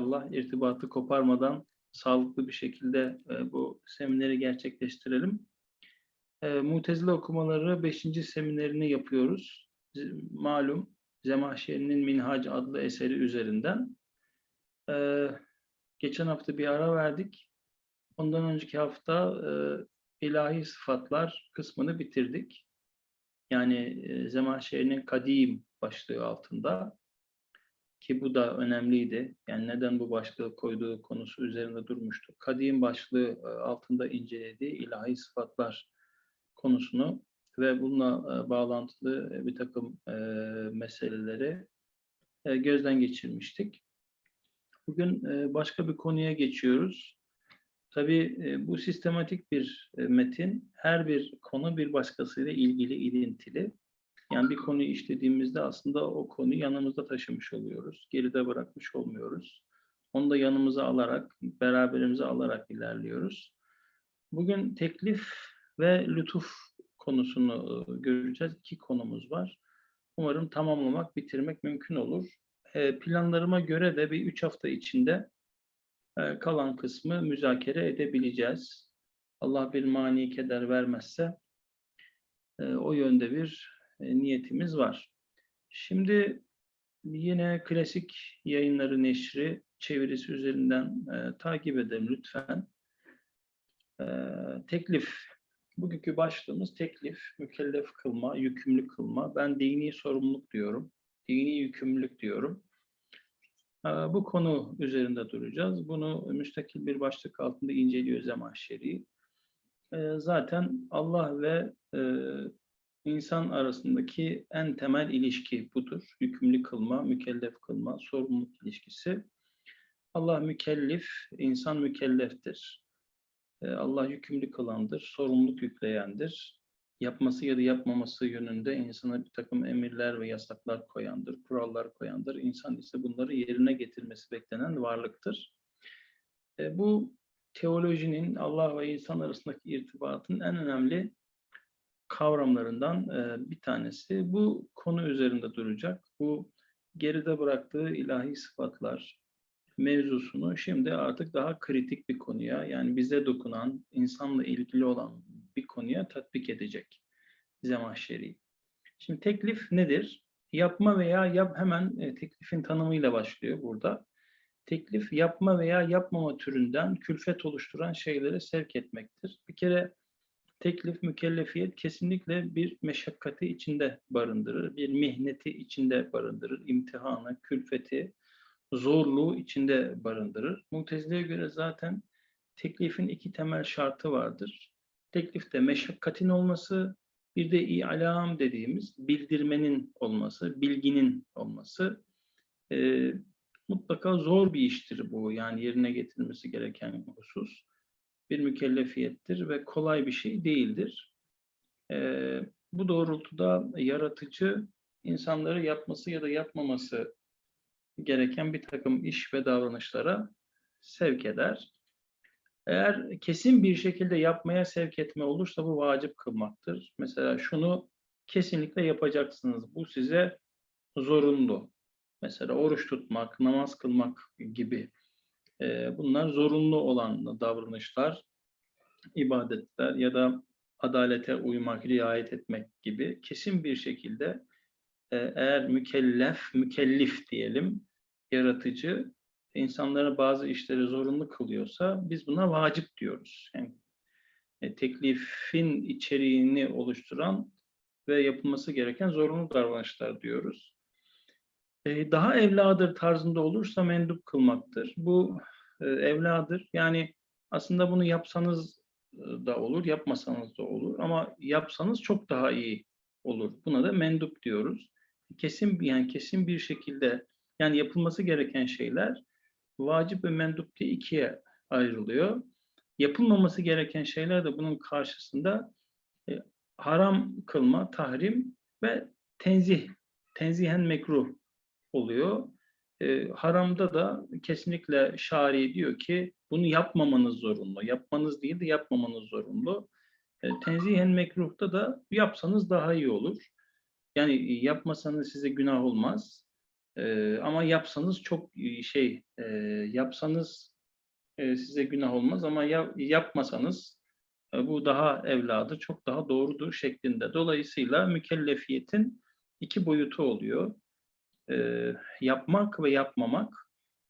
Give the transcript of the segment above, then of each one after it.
inşallah irtibatı koparmadan sağlıklı bir şekilde e, bu semineri gerçekleştirelim. E, Mutezile okumaları 5. seminerini yapıyoruz. Malum Zemahşeri'nin Minhac adlı eseri üzerinden. E, geçen hafta bir ara verdik. Ondan önceki hafta e, ilahi sıfatlar kısmını bitirdik. Yani e, Zemahşeri'nin kadim başlığı altında ki bu da önemliydi. Yani neden bu başlığı koyduğu konusu üzerinde durmuştu. Kadim başlığı e, altında incelediği ilahi sıfatlar konusunu ve bununla e, bağlantılı e, bir takım meseleleri gözden geçirmiştik. Bugün başka bir konuya geçiyoruz. Tabii bu sistematik bir metin. Her bir konu bir başkasıyla ilgili, ilintili. Yani bir konuyu işlediğimizde aslında o konuyu yanımızda taşımış oluyoruz. Geride bırakmış olmuyoruz. Onu da yanımıza alarak, beraberimize alarak ilerliyoruz. Bugün teklif ve lütuf konusunu e, göreceğiz. İki konumuz var. Umarım tamamlamak, bitirmek mümkün olur. E, Planlarıma göre de bir üç hafta içinde e, kalan kısmı müzakere edebileceğiz. Allah bir mani keder vermezse o yönde bir niyetimiz var. Şimdi yine klasik yayınları neşri çevirisi üzerinden e, takip edelim lütfen. E, teklif. Bugünkü başlığımız teklif, mükellef kılma, yükümlü kılma. Ben dini sorumluluk diyorum. Dini yükümlülük diyorum. E, bu konu üzerinde duracağız. Bunu müstakil bir başlık altında inceliyor Zemahşeri. E, zaten Allah ve e, insan arasındaki en temel ilişki budur. Yükümlü kılma, mükellef kılma, sorumluluk ilişkisi. Allah mükellif, insan mükelleftir. Ee, Allah yükümlü kılandır, sorumluluk yükleyendir. Yapması ya da yapmaması yönünde insana bir takım emirler ve yasaklar koyandır, kurallar koyandır. İnsan ise bunları yerine getirmesi beklenen varlıktır. Ee, bu teolojinin Allah ve insan arasındaki irtibatın en önemli kavramlarından bir tanesi. Bu konu üzerinde duracak. Bu geride bıraktığı ilahi sıfatlar mevzusunu şimdi artık daha kritik bir konuya yani bize dokunan, insanla ilgili olan bir konuya tatbik edecek Zemahşeri. Şimdi teklif nedir? Yapma veya yap hemen e, teklifin tanımıyla başlıyor burada. Teklif yapma veya yapmama türünden külfet oluşturan şeylere sevk etmektir. Bir kere teklif, mükellefiyet kesinlikle bir meşakkati içinde barındırır, bir mihneti içinde barındırır, imtihanı, külfeti, zorluğu içinde barındırır. Mutezile'ye göre zaten teklifin iki temel şartı vardır. Teklifte meşakkatin olması, bir de i'lam dediğimiz bildirmenin olması, bilginin olması. Ee, mutlaka zor bir iştir bu, yani yerine getirilmesi gereken husus bir mükellefiyettir ve kolay bir şey değildir. Ee, bu doğrultuda yaratıcı insanları yapması ya da yapmaması gereken bir takım iş ve davranışlara sevk eder. Eğer kesin bir şekilde yapmaya sevk etme olursa bu vacip kılmaktır. Mesela şunu kesinlikle yapacaksınız. Bu size zorunlu. Mesela oruç tutmak, namaz kılmak gibi bunlar zorunlu olan davranışlar, ibadetler ya da adalete uymak, riayet etmek gibi kesin bir şekilde eğer mükellef, mükellif diyelim, yaratıcı insanlara bazı işleri zorunlu kılıyorsa biz buna vacip diyoruz. Yani e, teklifin içeriğini oluşturan ve yapılması gereken zorunlu davranışlar diyoruz. E, daha evladır tarzında olursa mendup kılmaktır. Bu e, evladır. Yani aslında bunu yapsanız da olur, yapmasanız da olur ama yapsanız çok daha iyi olur. Buna da mendup diyoruz. Kesin yani kesin bir şekilde yani yapılması gereken şeyler vacip ve mendup diye ikiye ayrılıyor. Yapılmaması gereken şeyler de bunun karşısında e, haram kılma, tahrim ve tenzih, tenzihen mekruh oluyor. E, haramda da kesinlikle şari diyor ki bunu yapmamanız zorunlu. Yapmanız değil de yapmamanız zorunlu. E, tenzihen mekruhta da yapsanız daha iyi olur. Yani yapmasanız size günah olmaz. E, ama yapsanız çok e, şey, e, yapsanız e, size günah olmaz ama ya, yapmasanız e, bu daha evladı, çok daha doğrudur şeklinde. Dolayısıyla mükellefiyetin iki boyutu oluyor. E, yapmak ve yapmamak,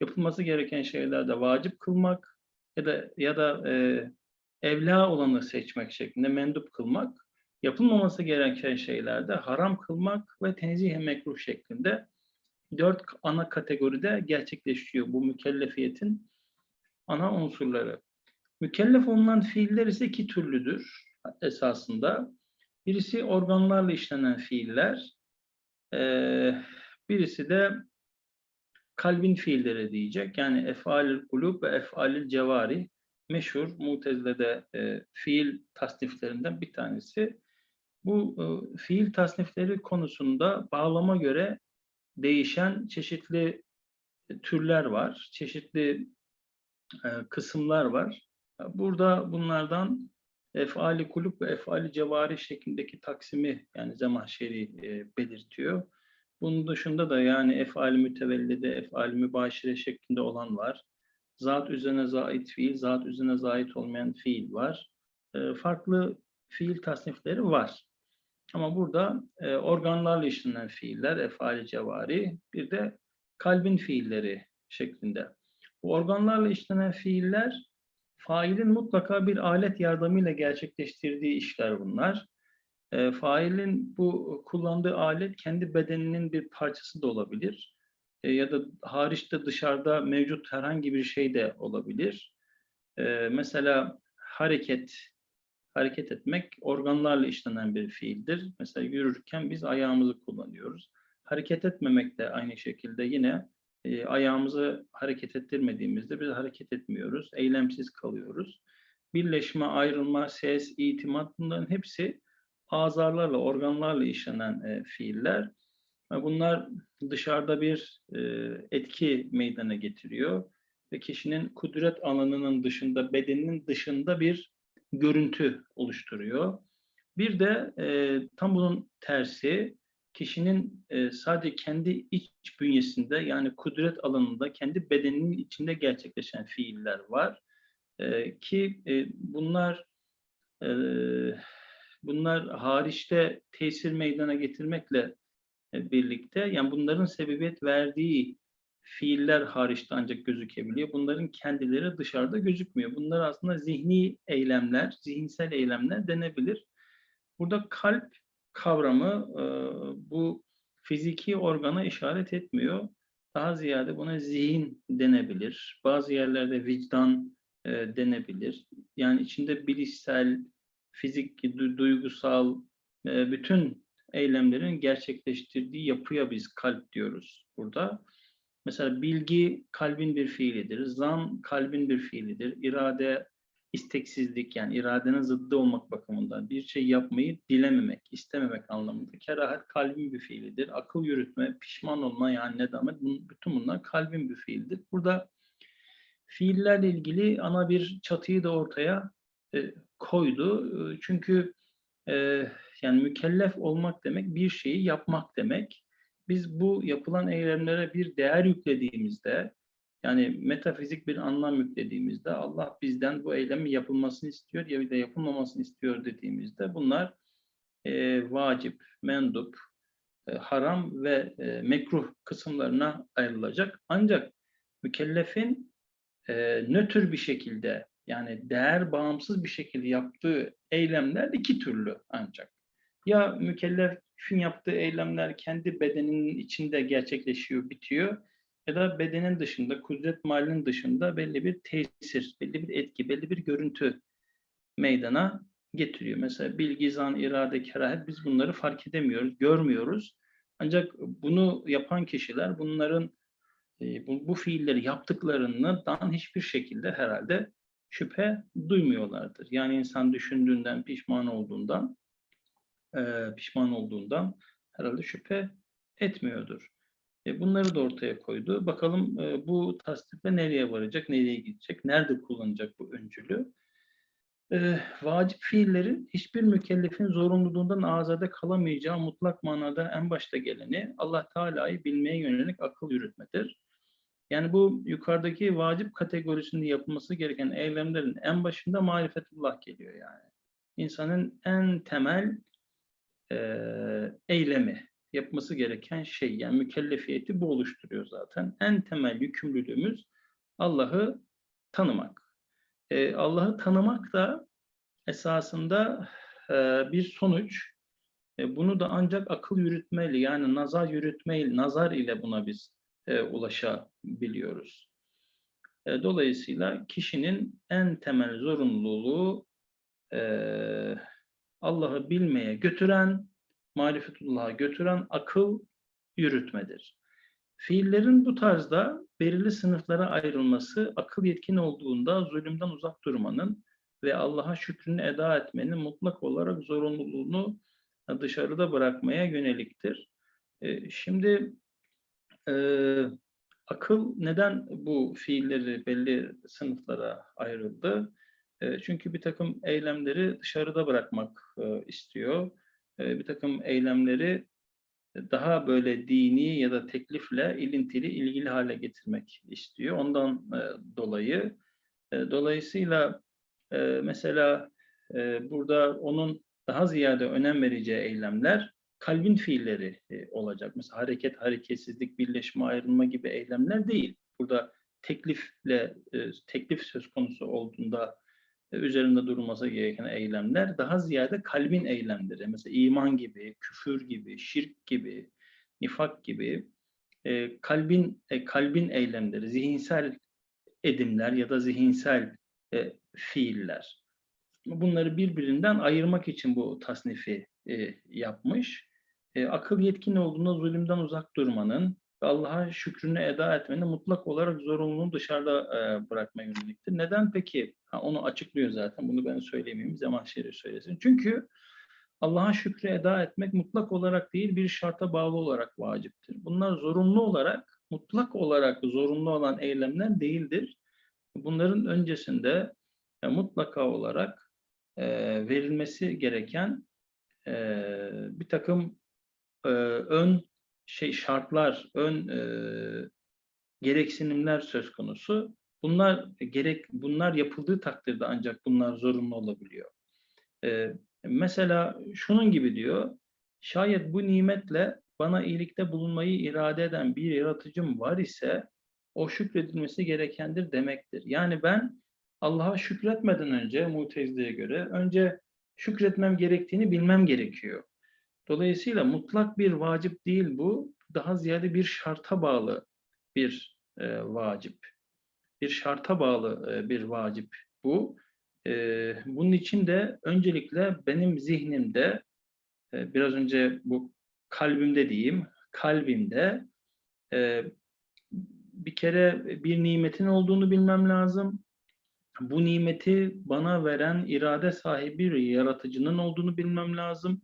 yapılması gereken şeylerde vacip kılmak ya da ya da e, evla olanı seçmek şeklinde mendup kılmak, yapılmaması gereken şeylerde haram kılmak ve tenzih mekruh şeklinde dört ana kategoride gerçekleşiyor bu mükellefiyetin ana unsurları. Mükellef olunan fiiller ise iki türlüdür esasında. Birisi organlarla işlenen fiiller, birisi de kalbin fiilleri diyecek. Yani efalül kulub ve efalül cevari meşhur Mutezile'de e, fiil tasniflerinden bir tanesi. Bu e, fiil tasnifleri konusunda bağlama göre değişen çeşitli türler var, çeşitli e, kısımlar var. Burada bunlardan efali kulüp ve efali cevari şeklindeki taksimi yani Zemahşeri e, belirtiyor. Bunun dışında da yani efali mütevellide, efali mübaşire şeklinde olan var. Zat üzerine zait fiil, zat üzerine zait olmayan fiil var. E, farklı fiil tasnifleri var. Ama burada e, organlarla işlenen fiiller, efali cevari, bir de kalbin fiilleri şeklinde. Bu organlarla işlenen fiiller, failin mutlaka bir alet yardımıyla gerçekleştirdiği işler bunlar. E, failin bu kullandığı alet kendi bedeninin bir parçası da olabilir. E, ya da hariçte dışarıda mevcut herhangi bir şey de olabilir. E, mesela hareket, hareket etmek organlarla işlenen bir fiildir. Mesela yürürken biz ayağımızı kullanıyoruz. Hareket etmemek de aynı şekilde yine e, ayağımızı hareket ettirmediğimizde biz hareket etmiyoruz, eylemsiz kalıyoruz. Birleşme, ayrılma, ses, itimat bunların hepsi azarlarla, organlarla işlenen e, fiiller. Bunlar dışarıda bir e, etki meydana getiriyor ve kişinin kudret alanının dışında, bedeninin dışında bir görüntü oluşturuyor. Bir de e, tam bunun tersi, kişinin e, sadece kendi iç bünyesinde yani kudret alanında, kendi bedeninin içinde gerçekleşen fiiller var. E, ki e, bunlar e, bunlar hariçte tesir meydana getirmekle e, birlikte yani bunların sebebiyet verdiği fiiller hariçte ancak gözükebiliyor. Bunların kendileri dışarıda gözükmüyor. Bunlar aslında zihni eylemler, zihinsel eylemler denebilir. Burada kalp kavramı e, bu fiziki organa işaret etmiyor. Daha ziyade buna zihin denebilir. Bazı yerlerde vicdan e, denebilir. Yani içinde bilişsel, fizik, duygusal, bütün eylemlerin gerçekleştirdiği yapıya biz kalp diyoruz burada. Mesela bilgi kalbin bir fiilidir, zan kalbin bir fiilidir, irade isteksizlik yani iradenin zıddı olmak bakımından bir şey yapmayı dilememek, istememek anlamında. Kerahat kalbin bir fiilidir. Akıl yürütme, pişman olma yani nedamet bütün bunlar kalbin bir fiildir. Burada fiillerle ilgili ana bir çatıyı da ortaya e, koydu. Çünkü e, yani mükellef olmak demek bir şeyi yapmak demek. Biz bu yapılan eylemlere bir değer yüklediğimizde, yani metafizik bir anlam yüklediğimizde Allah bizden bu eylemi yapılmasını istiyor ya da yapılmamasını istiyor dediğimizde bunlar e, vacip, mendup, e, haram ve e, mekruh kısımlarına ayrılacak. Ancak mükellefin e, nötr bir şekilde yani değer bağımsız bir şekilde yaptığı eylemler iki türlü ancak. Ya mükellefin yaptığı eylemler kendi bedeninin içinde gerçekleşiyor, bitiyor ya da bedenin dışında, kudret malinin dışında belli bir tesir, belli bir etki, belli bir görüntü meydana getiriyor. Mesela bilgi, zan, irade, kerahet biz bunları fark edemiyoruz, görmüyoruz. Ancak bunu yapan kişiler bunların e, bu, bu fiilleri yaptıklarından hiçbir şekilde herhalde şüphe duymuyorlardır. Yani insan düşündüğünden, pişman olduğundan, e, pişman olduğundan herhalde şüphe etmiyordur. E, bunları da ortaya koydu. Bakalım e, bu tasdikle nereye varacak, nereye gidecek, nerede kullanacak bu öncülü? e, vacip fiillerin hiçbir mükellefin zorunluluğundan azade kalamayacağı mutlak manada en başta geleni Allah Teala'yı bilmeye yönelik akıl yürütmedir. Yani bu yukarıdaki vacip kategorisinde yapılması gereken eylemlerin en başında marifetullah geliyor yani. İnsanın en temel e, eylemi, yapması gereken şey yani mükellefiyeti bu oluşturuyor zaten. En temel yükümlülüğümüz Allah'ı tanımak. E, Allah'ı tanımak da esasında e, bir sonuç. E, bunu da ancak akıl yürütmeyle yani nazar yürütmeyle, nazar ile buna biz e, ulaşabiliyoruz. E, dolayısıyla kişinin en temel zorunluluğu e, Allah'ı bilmeye götüren, marifetullah'a götüren akıl yürütmedir. Fiillerin bu tarzda belirli sınıflara ayrılması akıl yetkin olduğunda zulümden uzak durmanın ve Allah'a şükrünü eda etmenin mutlak olarak zorunluluğunu dışarıda bırakmaya yöneliktir. E, şimdi e, akıl neden bu fiilleri belli sınıflara ayrıldı? E, çünkü bir takım eylemleri dışarıda bırakmak e, istiyor. E, bir takım eylemleri daha böyle dini ya da teklifle ilintili, ilgili hale getirmek istiyor. Ondan e, dolayı e, dolayısıyla e, mesela e, burada onun daha ziyade önem vereceği eylemler kalbin fiilleri e, olacak. Mesela hareket, hareketsizlik, birleşme, ayrılma gibi eylemler değil. Burada teklifle e, teklif söz konusu olduğunda e, üzerinde durulması gereken eylemler daha ziyade kalbin eylemleri. Mesela iman gibi, küfür gibi, şirk gibi, nifak gibi kalbin kalbin eylemleri, zihinsel edimler ya da zihinsel fiiller. Bunları birbirinden ayırmak için bu tasnifi yapmış. E, akıl yetkin olduğunda zulümden uzak durmanın, ve Allah'a şükrünü eda etmenin mutlak olarak zorunluluğunu dışarıda e, bırakma yöneliktir. Neden peki? Ha, onu açıklıyor zaten. Bunu ben söyleyemeyeyim. Zaman şerif söylesin. Çünkü Allah'a şükrü eda etmek mutlak olarak değil bir şarta bağlı olarak vaciptir. Bunlar zorunlu olarak, mutlak olarak zorunlu olan eylemler değildir. Bunların öncesinde e, mutlaka olarak e, verilmesi gereken e, bir takım e, ön şey şartlar, ön e, gereksinimler söz konusu. Bunlar gerek bunlar yapıldığı takdirde ancak bunlar zorunlu olabiliyor. E, mesela şunun gibi diyor. Şayet bu nimetle bana iyilikte bulunmayı irade eden bir yaratıcım var ise o şükredilmesi gerekendir demektir. Yani ben Allah'a şükretmeden önce Mutezile'ye göre önce şükretmem gerektiğini bilmem gerekiyor. Dolayısıyla mutlak bir vacip değil bu. Daha ziyade bir şarta bağlı bir e, vacip. Bir şarta bağlı e, bir vacip bu. E, bunun için de öncelikle benim zihnimde, e, biraz önce bu kalbimde diyeyim, kalbimde e, bir kere bir nimetin olduğunu bilmem lazım. Bu nimeti bana veren irade sahibi bir yaratıcının olduğunu bilmem lazım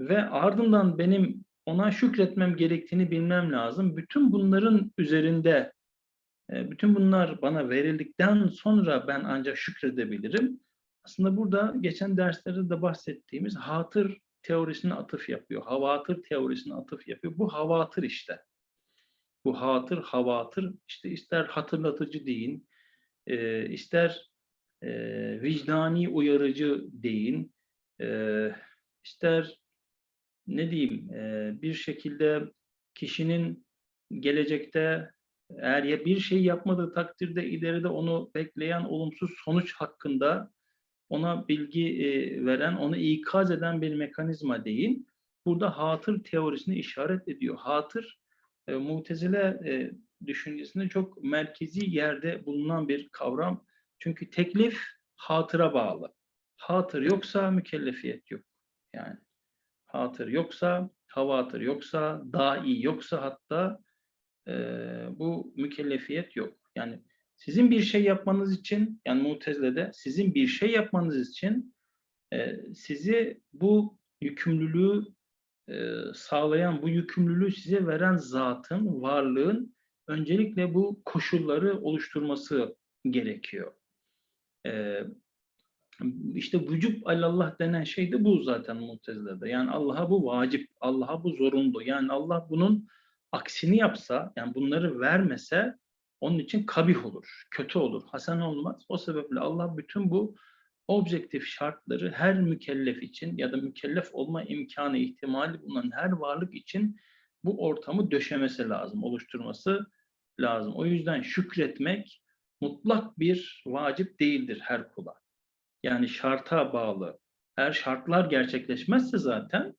ve ardından benim ona şükretmem gerektiğini bilmem lazım. Bütün bunların üzerinde, e, bütün bunlar bana verildikten sonra ben ancak şükredebilirim. Aslında burada geçen derslerde de bahsettiğimiz hatır teorisine atıf yapıyor. Havatır teorisine atıf yapıyor. Bu havatır işte. Bu hatır, havatır işte ister hatırlatıcı deyin, e, ister e, vicdani uyarıcı deyin, ister ne diyeyim bir şekilde kişinin gelecekte eğer ya bir şey yapmadığı takdirde ileride onu bekleyen olumsuz sonuç hakkında ona bilgi veren, onu ikaz eden bir mekanizma değil. Burada hatır teorisini işaret ediyor. Hatır e, mutezile e, düşüncesinde çok merkezi yerde bulunan bir kavram. Çünkü teklif hatıra bağlı. Hatır yoksa mükellefiyet yok. Yani hatır yoksa, havatır yoksa, dahi yoksa hatta e, bu mükellefiyet yok. Yani sizin bir şey yapmanız için, yani Mutezile'de sizin bir şey yapmanız için e, sizi bu yükümlülüğü e, sağlayan, bu yükümlülüğü size veren zatın, varlığın öncelikle bu koşulları oluşturması gerekiyor. E, işte vücub alallah denen şey de bu zaten Mutezile'de. Yani Allah'a bu vacip, Allah'a bu zorunlu. Yani Allah bunun aksini yapsa, yani bunları vermese onun için kabih olur, kötü olur, hasen olmaz. O sebeple Allah bütün bu objektif şartları her mükellef için ya da mükellef olma imkanı, ihtimali bulunan her varlık için bu ortamı döşemesi lazım, oluşturması lazım. O yüzden şükretmek mutlak bir vacip değildir her kula. Yani şarta bağlı. Eğer şartlar gerçekleşmezse zaten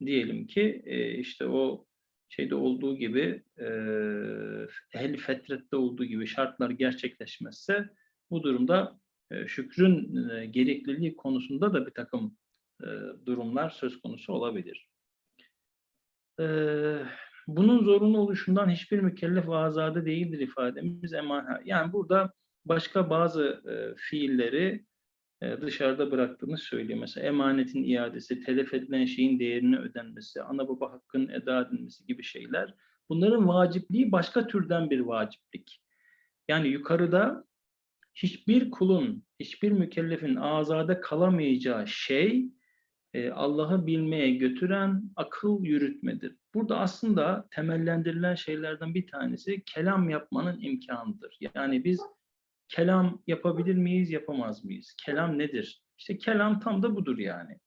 diyelim ki e, işte o şeyde olduğu gibi e, ehl fetrette olduğu gibi şartlar gerçekleşmezse bu durumda e, şükrün e, gerekliliği konusunda da bir takım e, durumlar söz konusu olabilir. E, bunun zorunlu oluşundan hiçbir mükellef ve azade değildir ifademiz eman. Yani burada başka bazı e, fiilleri dışarıda bıraktığını söylüyor. Mesela emanetin iadesi, telef edilen şeyin değerini ödenmesi, ana baba hakkının eda edilmesi gibi şeyler. Bunların vacipliği başka türden bir vaciplik. Yani yukarıda hiçbir kulun, hiçbir mükellefin azade kalamayacağı şey e, Allah'ı bilmeye götüren akıl yürütmedir. Burada aslında temellendirilen şeylerden bir tanesi kelam yapmanın imkanıdır. Yani biz kelam yapabilir miyiz, yapamaz mıyız? Kelam nedir? İşte kelam tam da budur yani.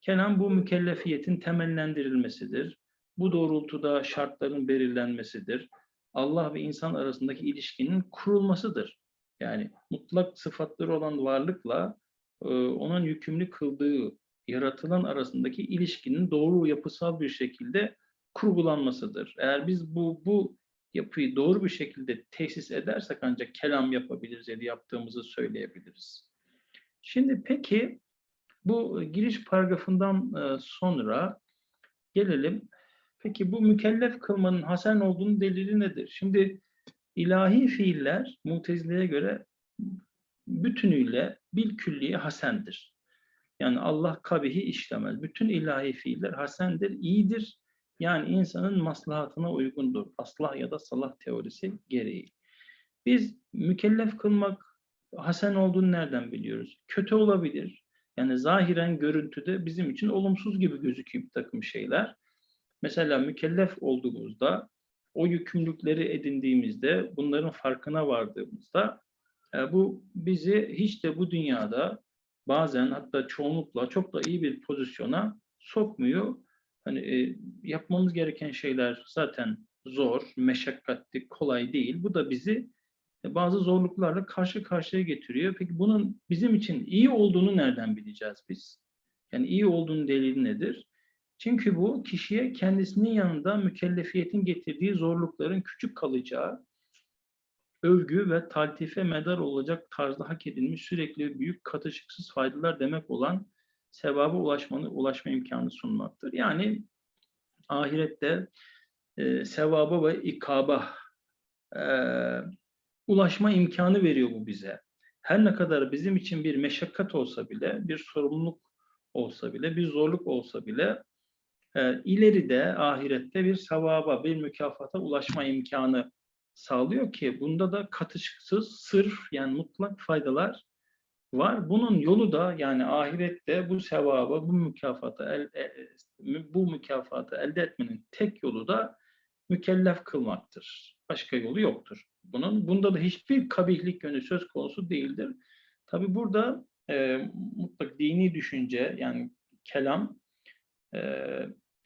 Kelam bu mükellefiyetin temellendirilmesidir. Bu doğrultuda şartların belirlenmesidir. Allah ve insan arasındaki ilişkinin kurulmasıdır. Yani mutlak sıfatları olan varlıkla e, onun yükümlü kıldığı yaratılan arasındaki ilişkinin doğru yapısal bir şekilde kurgulanmasıdır. Eğer biz bu bu yapıyı doğru bir şekilde tesis edersek ancak kelam yapabiliriz ya da yaptığımızı söyleyebiliriz. Şimdi peki bu giriş paragrafından e, sonra gelelim. Peki bu mükellef kılmanın hasen olduğunu delili nedir? Şimdi ilahi fiiller Mutezile'ye göre bütünüyle bil külliye hasendir. Yani Allah kabihi işlemez. Bütün ilahi fiiller hasendir, iyidir yani insanın maslahatına uygundur. Aslah ya da salah teorisi gereği. Biz mükellef kılmak hasen olduğunu nereden biliyoruz? Kötü olabilir. Yani zahiren görüntüde bizim için olumsuz gibi gözüküyor bir takım şeyler. Mesela mükellef olduğumuzda, o yükümlülükleri edindiğimizde, bunların farkına vardığımızda e, bu bizi hiç de bu dünyada bazen hatta çoğunlukla çok da iyi bir pozisyona sokmuyor Hani e, yapmamız gereken şeyler zaten zor, meşakkatli, kolay değil. Bu da bizi e, bazı zorluklarla karşı karşıya getiriyor. Peki bunun bizim için iyi olduğunu nereden bileceğiz biz? Yani iyi olduğunun delili nedir? Çünkü bu kişiye kendisinin yanında mükellefiyetin getirdiği zorlukların küçük kalacağı, övgü ve taltife medar olacak tarzda hak edilmiş sürekli büyük katışıksız faydalar demek olan sevaba ulaşmanı, ulaşma imkanı sunmaktır. Yani ahirette e, sevaba ve ikaba e, ulaşma imkanı veriyor bu bize. Her ne kadar bizim için bir meşakkat olsa bile, bir sorumluluk olsa bile, bir zorluk olsa bile e, ileride ahirette bir sevaba, bir mükafata ulaşma imkanı sağlıyor ki bunda da katışıksız, sırf yani mutlak faydalar var. Bunun yolu da yani ahirette bu sevabı, bu mükafatı el, e, bu mükafatı elde etmenin tek yolu da mükellef kılmaktır. Başka yolu yoktur. Bunun bunda da hiçbir kabihlik yönü söz konusu değildir. Tabi burada e, mutlak dini düşünce yani kelam e,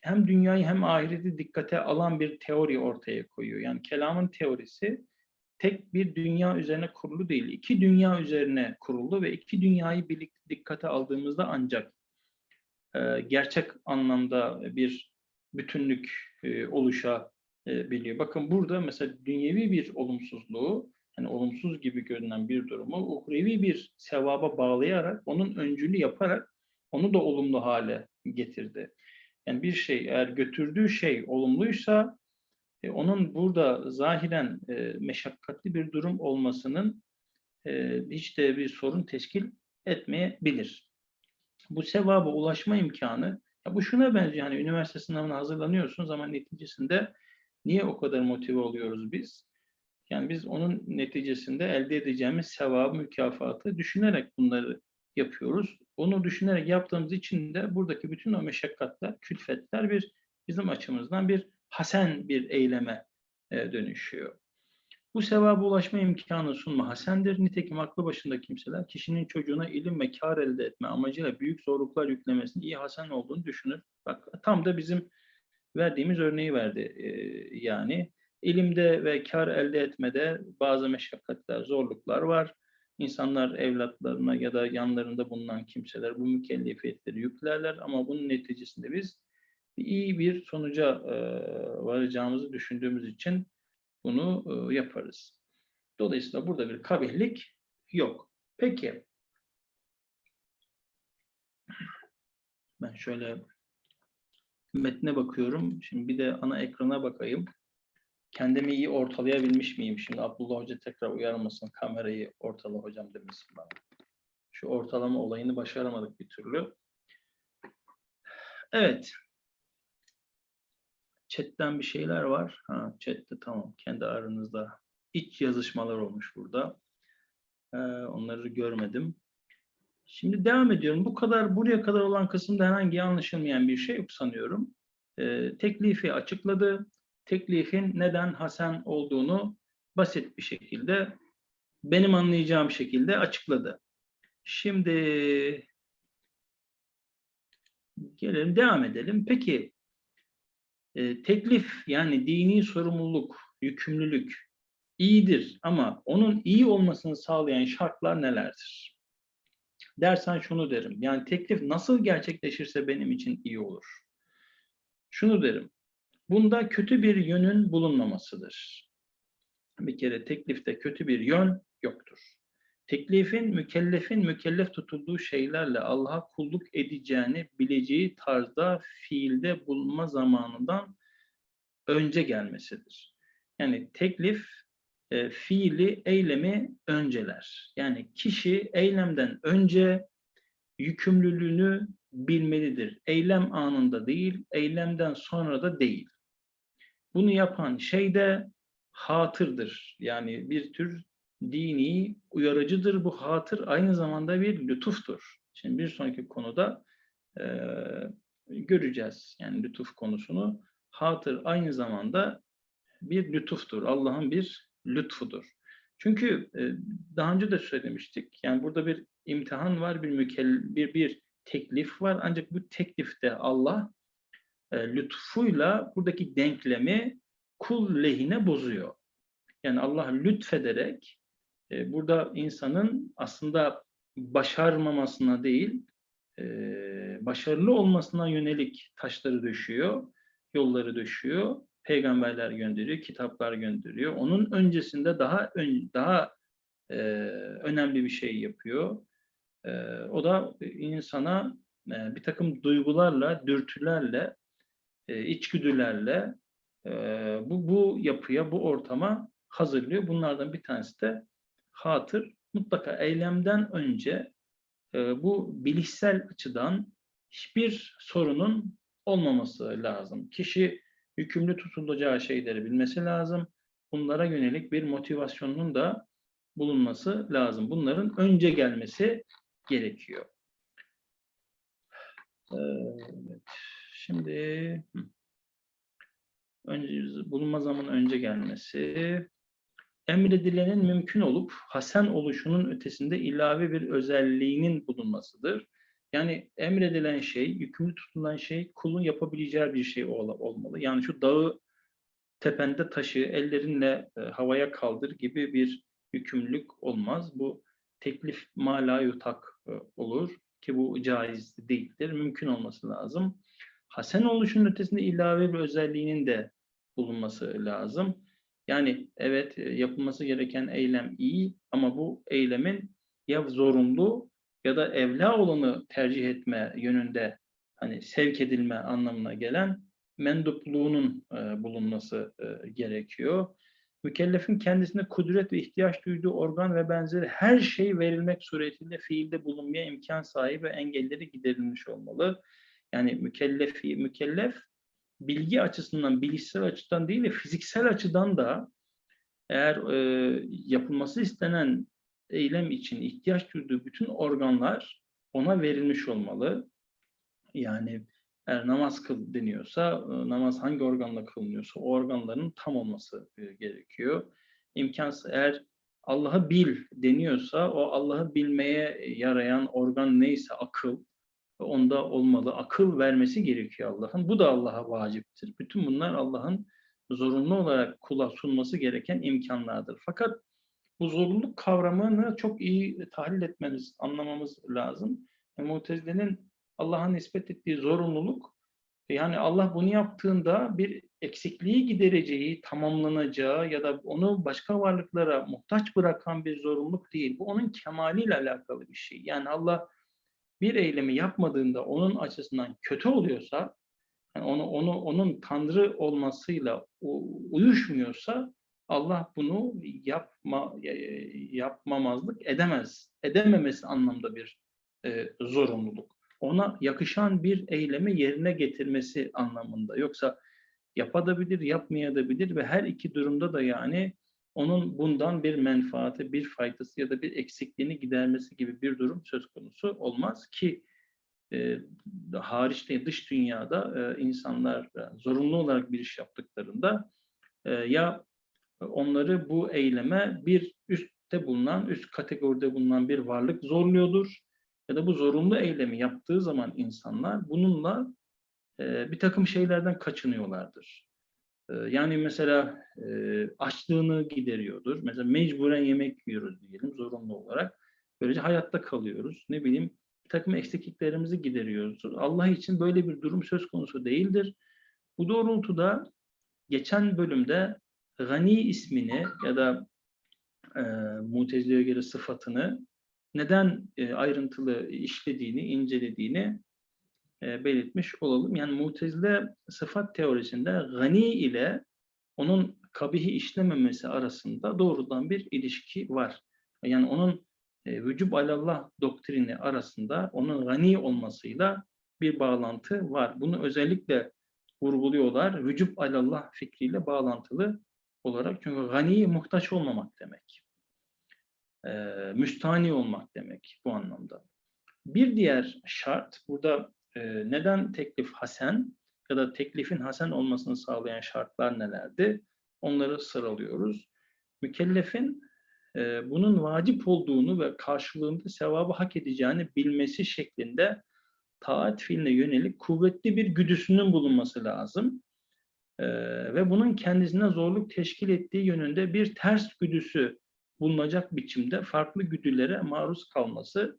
hem dünyayı hem ahireti dikkate alan bir teori ortaya koyuyor. Yani kelamın teorisi tek bir dünya üzerine kurulu değil, iki dünya üzerine kurulu ve iki dünyayı birlikte dikkate aldığımızda ancak e, gerçek anlamda bir bütünlük e, oluşabiliyor. Bakın burada mesela dünyevi bir olumsuzluğu, yani olumsuz gibi görünen bir durumu uhrevi bir sevaba bağlayarak, onun öncülü yaparak onu da olumlu hale getirdi. Yani bir şey eğer götürdüğü şey olumluysa e, onun burada zahiren e, meşakkatli bir durum olmasının e, hiç de bir sorun teşkil etmeyebilir. Bu sevaba ulaşma imkanı, ya bu şuna benziyor, hani üniversite sınavına hazırlanıyorsunuz ama neticesinde niye o kadar motive oluyoruz biz? Yani biz onun neticesinde elde edeceğimiz sevabı, mükafatı düşünerek bunları yapıyoruz. Onu düşünerek yaptığımız için de buradaki bütün o meşakkatler, külfetler bir bizim açımızdan bir hasen bir eyleme e, dönüşüyor. Bu sevaba ulaşma imkanı sunma hasendir. Nitekim aklı başında kimseler kişinin çocuğuna ilim ve kar elde etme amacıyla büyük zorluklar yüklemesinin iyi hasen olduğunu düşünür. Bak tam da bizim verdiğimiz örneği verdi. E, yani ilimde ve kar elde etmede bazı meşakkatler, zorluklar var. İnsanlar evlatlarına ya da yanlarında bulunan kimseler bu mükellefiyetleri yüklerler ama bunun neticesinde biz iyi bir sonuca e, varacağımızı düşündüğümüz için bunu e, yaparız. Dolayısıyla burada bir kabihlik yok. Peki. Ben şöyle metne bakıyorum. Şimdi bir de ana ekrana bakayım. Kendimi iyi ortalayabilmiş miyim? Şimdi Abdullah Hoca tekrar uyarmasın. Kamerayı ortala hocam demesin bana. Şu ortalama olayını başaramadık bir türlü. Evet. Chat'ten bir şeyler var. Ha, chat'te tamam. Kendi aranızda iç yazışmalar olmuş burada. Ee, onları görmedim. Şimdi devam ediyorum. Bu kadar buraya kadar olan kısımda herhangi anlaşılmayan bir şey yok sanıyorum. Ee, teklifi açıkladı. Teklifin neden Hasan olduğunu basit bir şekilde benim anlayacağım şekilde açıkladı. Şimdi gelelim devam edelim. Peki e, teklif yani dini sorumluluk, yükümlülük iyidir ama onun iyi olmasını sağlayan şartlar nelerdir? Dersen şunu derim. Yani teklif nasıl gerçekleşirse benim için iyi olur. Şunu derim. Bunda kötü bir yönün bulunmamasıdır. Bir kere teklifte kötü bir yön yoktur. Teklifin mükellefin mükellef tutulduğu şeylerle Allah'a kulluk edeceğini bileceği tarzda fiilde bulunma zamanından önce gelmesidir. Yani teklif e, fiili, eylemi önceler. Yani kişi eylemden önce yükümlülüğünü bilmelidir. Eylem anında değil, eylemden sonra da değil. Bunu yapan şey de hatırdır. Yani bir tür dini uyarıcıdır. Bu hatır aynı zamanda bir lütuftur. Şimdi bir sonraki konuda e, göreceğiz. Yani lütuf konusunu. Hatır aynı zamanda bir lütuftur. Allah'ın bir lütfudur. Çünkü e, daha önce de söylemiştik. Yani burada bir imtihan var, bir mükell bir bir teklif var. Ancak bu teklifte Allah e, lütfuyla buradaki denklemi kul lehine bozuyor. Yani Allah lütfederek e, burada insanın aslında başarmamasına değil, e, başarılı olmasına yönelik taşları düşüyor, yolları düşüyor, peygamberler gönderiyor, kitaplar gönderiyor. Onun öncesinde daha ön, daha e, önemli bir şey yapıyor. E, o da insana bir takım duygularla, dürtülerle, içgüdülerle bu, bu yapıya, bu ortama hazırlıyor. Bunlardan bir tanesi de hatır. Mutlaka eylemden önce e, bu bilişsel açıdan hiçbir sorunun olmaması lazım. Kişi yükümlü tutulacağı şeyleri bilmesi lazım. Bunlara yönelik bir motivasyonun da bulunması lazım. Bunların önce gelmesi gerekiyor. Evet. Şimdi önce bulunma zaman önce gelmesi emredilenin mümkün olup hasen oluşunun ötesinde ilave bir özelliğinin bulunmasıdır. Yani emredilen şey, yükümlü tutulan şey kulun yapabileceği bir şey ol olmalı. Yani şu dağı tepende taşı ellerinle e, havaya kaldır gibi bir yükümlülük olmaz. Bu teklif mala yutak e, olur ki bu caiz değildir. Mümkün olması lazım. Hasen oluşunun ötesinde ilave bir özelliğinin de bulunması lazım. Yani evet e, yapılması gereken eylem iyi ama bu eylemin ya zorunlu ya da evla olanı tercih etme yönünde hani sevk edilme anlamına gelen mendupluğunun e, bulunması e, gerekiyor. Mükellefin kendisine kudret ve ihtiyaç duyduğu organ ve benzeri her şey verilmek suretiyle fiilde bulunmaya imkan sahibi engelleri giderilmiş olmalı. Yani mükellefi, mükellef bilgi açısından, bilişsel açıdan değil de fiziksel açıdan da eğer e, yapılması istenen eylem için ihtiyaç duyduğu bütün organlar ona verilmiş olmalı. Yani eğer namaz kıl deniyorsa, e, namaz hangi organla kılınıyorsa o organların tam olması e, gerekiyor. İmkansız eğer Allah'ı bil deniyorsa o Allah'ı bilmeye yarayan organ neyse akıl onda olmalı. Akıl vermesi gerekiyor Allah'ın. Bu da Allah'a vaciptir. Bütün bunlar Allah'ın zorunlu olarak kula sunması gereken imkanlardır. Fakat bu zorunluluk kavramını çok iyi tahlil etmemiz, anlamamız lazım. Yani Mutezile'nin Allah'a nispet ettiği zorunluluk, yani Allah bunu yaptığında bir eksikliği gidereceği, tamamlanacağı ya da onu başka varlıklara muhtaç bırakan bir zorunluluk değil. Bu onun kemaliyle alakalı bir şey. Yani Allah bir eylemi yapmadığında onun açısından kötü oluyorsa, yani onu, onu onun Tanrı olmasıyla uyuşmuyorsa Allah bunu yapma yapmamazlık edemez. Edememesi anlamda bir e, zorunluluk. Ona yakışan bir eylemi yerine getirmesi anlamında. Yoksa yapabilir, yapmayabilir ve her iki durumda da yani onun bundan bir menfaati, bir faydası ya da bir eksikliğini gidermesi gibi bir durum söz konusu olmaz ki e, hariçte dış dünyada e, insanlar e, zorunlu olarak bir iş yaptıklarında e, ya onları bu eyleme bir üstte bulunan, üst kategoride bulunan bir varlık zorluyordur ya da bu zorunlu eylemi yaptığı zaman insanlar bununla e, bir takım şeylerden kaçınıyorlardır. E, yani mesela e, açlığını gideriyordur. Mesela mecburen yemek yiyoruz diyelim zorunlu olarak. Böylece hayatta kalıyoruz. Ne bileyim bir takım eksikliklerimizi gideriyoruz. Allah için böyle bir durum söz konusu değildir. Bu doğrultuda geçen bölümde gani ismini ya da e, Mutezile'ye göre sıfatını neden e, ayrıntılı işlediğini, incelediğini e, belirtmiş olalım. Yani Mutezile sıfat teorisinde gani ile onun kabihi işlememesi arasında doğrudan bir ilişki var. Yani onun e, vücub alallah doktrini arasında onun gani olmasıyla bir bağlantı var. Bunu özellikle vurguluyorlar. Vücub alallah fikriyle bağlantılı olarak. Çünkü gani muhtaç olmamak demek. E, müstani olmak demek bu anlamda. Bir diğer şart, burada e, neden teklif hasen ya da teklifin hasen olmasını sağlayan şartlar nelerdi? Onları sıralıyoruz. Mükellefin e, bunun vacip olduğunu ve karşılığında sevabı hak edeceğini bilmesi şeklinde taat fiiline yönelik kuvvetli bir güdüsünün bulunması lazım. E, ve bunun kendisine zorluk teşkil ettiği yönünde bir ters güdüsü bulunacak biçimde farklı güdülere maruz kalması.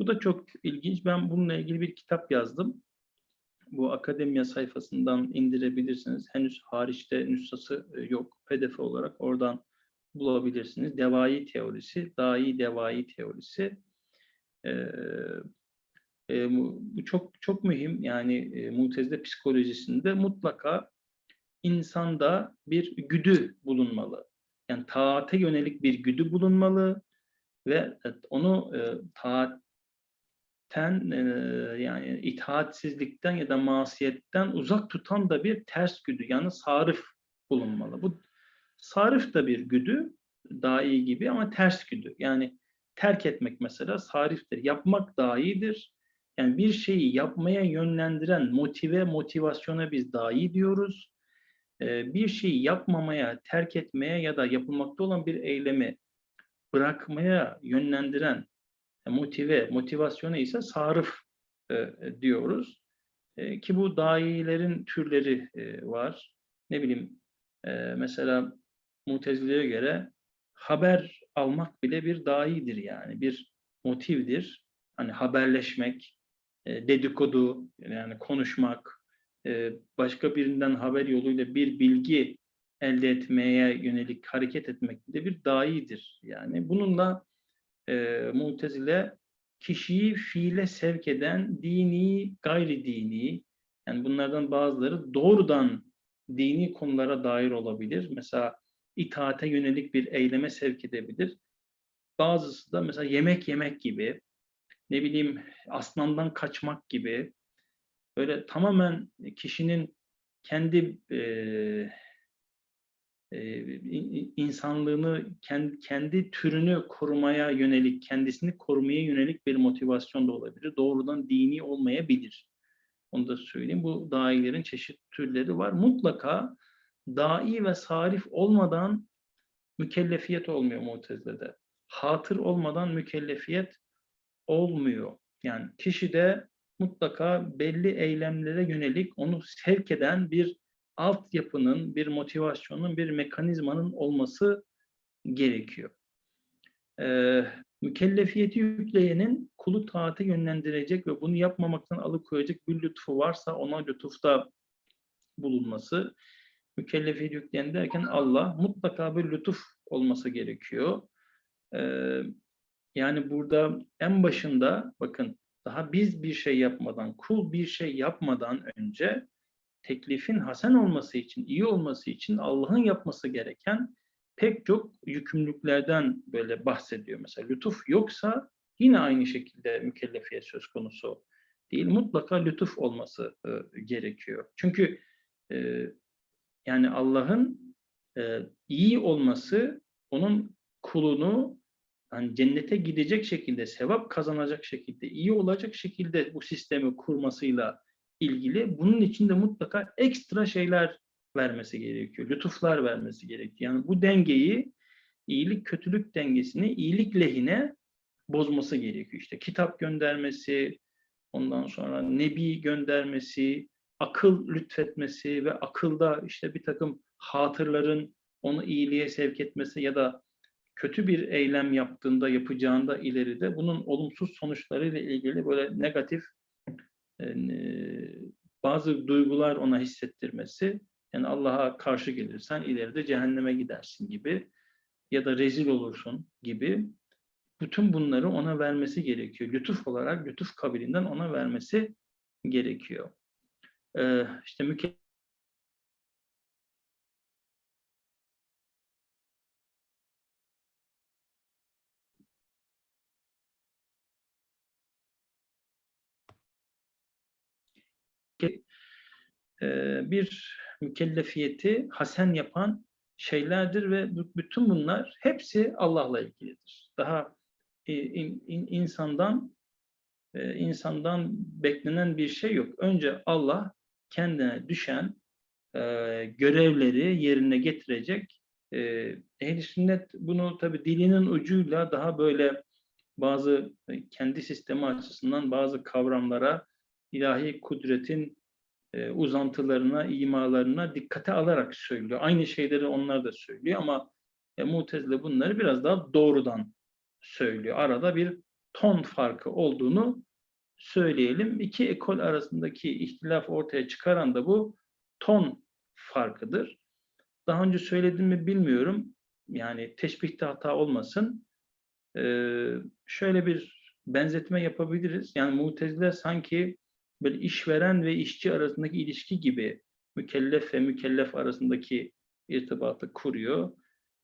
Bu da çok ilginç. Ben bununla ilgili bir kitap yazdım. Bu akademiya sayfasından indirebilirsiniz. Henüz hariçte nüshası e, yok. PDF olarak oradan bulabilirsiniz. Devai teorisi, dahi devai teorisi. Ee, e, bu çok çok mühim. Yani e, mutezile psikolojisinde mutlaka insanda bir güdü bulunmalı. Yani taate yönelik bir güdü bulunmalı ve onu e, e, yani itaatsizlikten ya da masiyetten uzak tutan da bir ters güdü yani sarif bulunmalı. Bu sarif da bir güdü daha iyi gibi ama ters güdü. Yani terk etmek mesela sariftir. Yapmak daha iyidir. Yani bir şeyi yapmaya yönlendiren motive, motivasyona biz daha iyi diyoruz bir şeyi yapmamaya, terk etmeye ya da yapılmakta olan bir eylemi bırakmaya yönlendiren motive, motivasyonu ise sarıf diyoruz. Ki bu dahilerin türleri var. Ne bileyim mesela Mutezile'ye göre haber almak bile bir dahidir yani bir motivdir. Hani haberleşmek, dedikodu yani konuşmak, başka birinden haber yoluyla bir bilgi elde etmeye yönelik hareket etmek de bir daidir. Yani bununla e, Mutezile kişiyi fiile sevk eden dini, gayri dini, yani bunlardan bazıları doğrudan dini konulara dair olabilir. Mesela itaate yönelik bir eyleme sevk edebilir. Bazısı da mesela yemek yemek gibi, ne bileyim aslandan kaçmak gibi, böyle tamamen kişinin kendi e, insanlığını kendi, türünü korumaya yönelik, kendisini korumaya yönelik bir motivasyon da olabilir. Doğrudan dini olmayabilir. Onu da söyleyeyim. Bu dailerin çeşit türleri var. Mutlaka dai ve sarif olmadan mükellefiyet olmuyor Mutezile'de. Hatır olmadan mükellefiyet olmuyor. Yani kişide mutlaka belli eylemlere yönelik onu sevk eden bir altyapının, bir motivasyonun, bir mekanizmanın olması gerekiyor. Ee, mükellefiyeti yükleyenin kulu taate yönlendirecek ve bunu yapmamaktan alıkoyacak bir lütfu varsa ona lütufta bulunması, mükellefiyeti yükleyen derken Allah mutlaka bir lütuf olması gerekiyor. Ee, yani burada en başında bakın daha biz bir şey yapmadan, kul bir şey yapmadan önce teklifin hasen olması için, iyi olması için Allah'ın yapması gereken pek çok yükümlülüklerden böyle bahsediyor. Mesela lütuf yoksa yine aynı şekilde mükellefiyet söz konusu değil. Mutlaka lütuf olması e, gerekiyor. Çünkü e, yani Allah'ın e, iyi olması onun kulunu yani cennete gidecek şekilde, sevap kazanacak şekilde, iyi olacak şekilde bu sistemi kurmasıyla ilgili. Bunun için de mutlaka ekstra şeyler vermesi gerekiyor. Lütuflar vermesi gerekiyor. Yani bu dengeyi, iyilik kötülük dengesini iyilik lehine bozması gerekiyor. İşte kitap göndermesi, ondan sonra nebi göndermesi, akıl lütfetmesi ve akılda işte bir takım hatırların onu iyiliğe sevk etmesi ya da kötü bir eylem yaptığında, yapacağında ileride bunun olumsuz sonuçlarıyla ilgili böyle negatif bazı duygular ona hissettirmesi, yani Allah'a karşı gelirsen ileride cehenneme gidersin gibi ya da rezil olursun gibi bütün bunları ona vermesi gerekiyor. Lütuf olarak, lütuf kabilinden ona vermesi gerekiyor. Ee, işte müke bir mükellefiyeti hasen yapan şeylerdir ve bütün bunlar hepsi Allah'la ilgilidir. Daha e, in- in- insandan e, insandan beklenen bir şey yok. Önce Allah kendine düşen e, görevleri yerine getirecek. E, Ehl-i sünnet bunu tabi dilinin ucuyla daha böyle bazı e, kendi sistemi açısından bazı kavramlara ilahi kudretin e, uzantılarına, imalarına dikkate alarak söylüyor. Aynı şeyleri onlar da söylüyor ama e, Mutezile bunları biraz daha doğrudan söylüyor. Arada bir ton farkı olduğunu söyleyelim. İki ekol arasındaki ihtilaf ortaya çıkaran da bu ton farkıdır. Daha önce söyledim mi bilmiyorum. Yani teşbihte hata olmasın. Ee, şöyle bir benzetme yapabiliriz. Yani Mutezile sanki böyle işveren ve işçi arasındaki ilişki gibi mükellef ve mükellef arasındaki irtibatı kuruyor.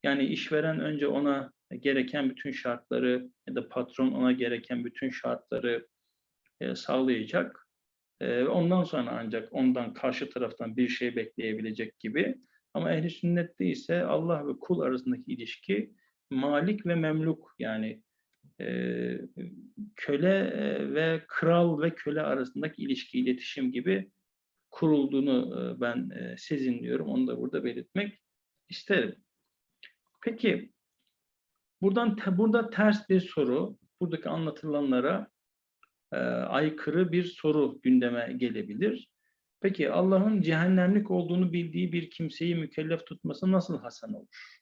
Yani işveren önce ona gereken bütün şartları ya da patron ona gereken bütün şartları e, sağlayacak. E, ondan sonra ancak ondan karşı taraftan bir şey bekleyebilecek gibi. Ama ehli sünnette ise Allah ve kul arasındaki ilişki malik ve memluk yani köle ve kral ve köle arasındaki ilişki, iletişim gibi kurulduğunu ben sezinliyorum. Onu da burada belirtmek isterim. Peki, buradan te, burada ters bir soru, buradaki anlatılanlara e, aykırı bir soru gündeme gelebilir. Peki Allah'ın cehennemlik olduğunu bildiği bir kimseyi mükellef tutması nasıl hasen olur?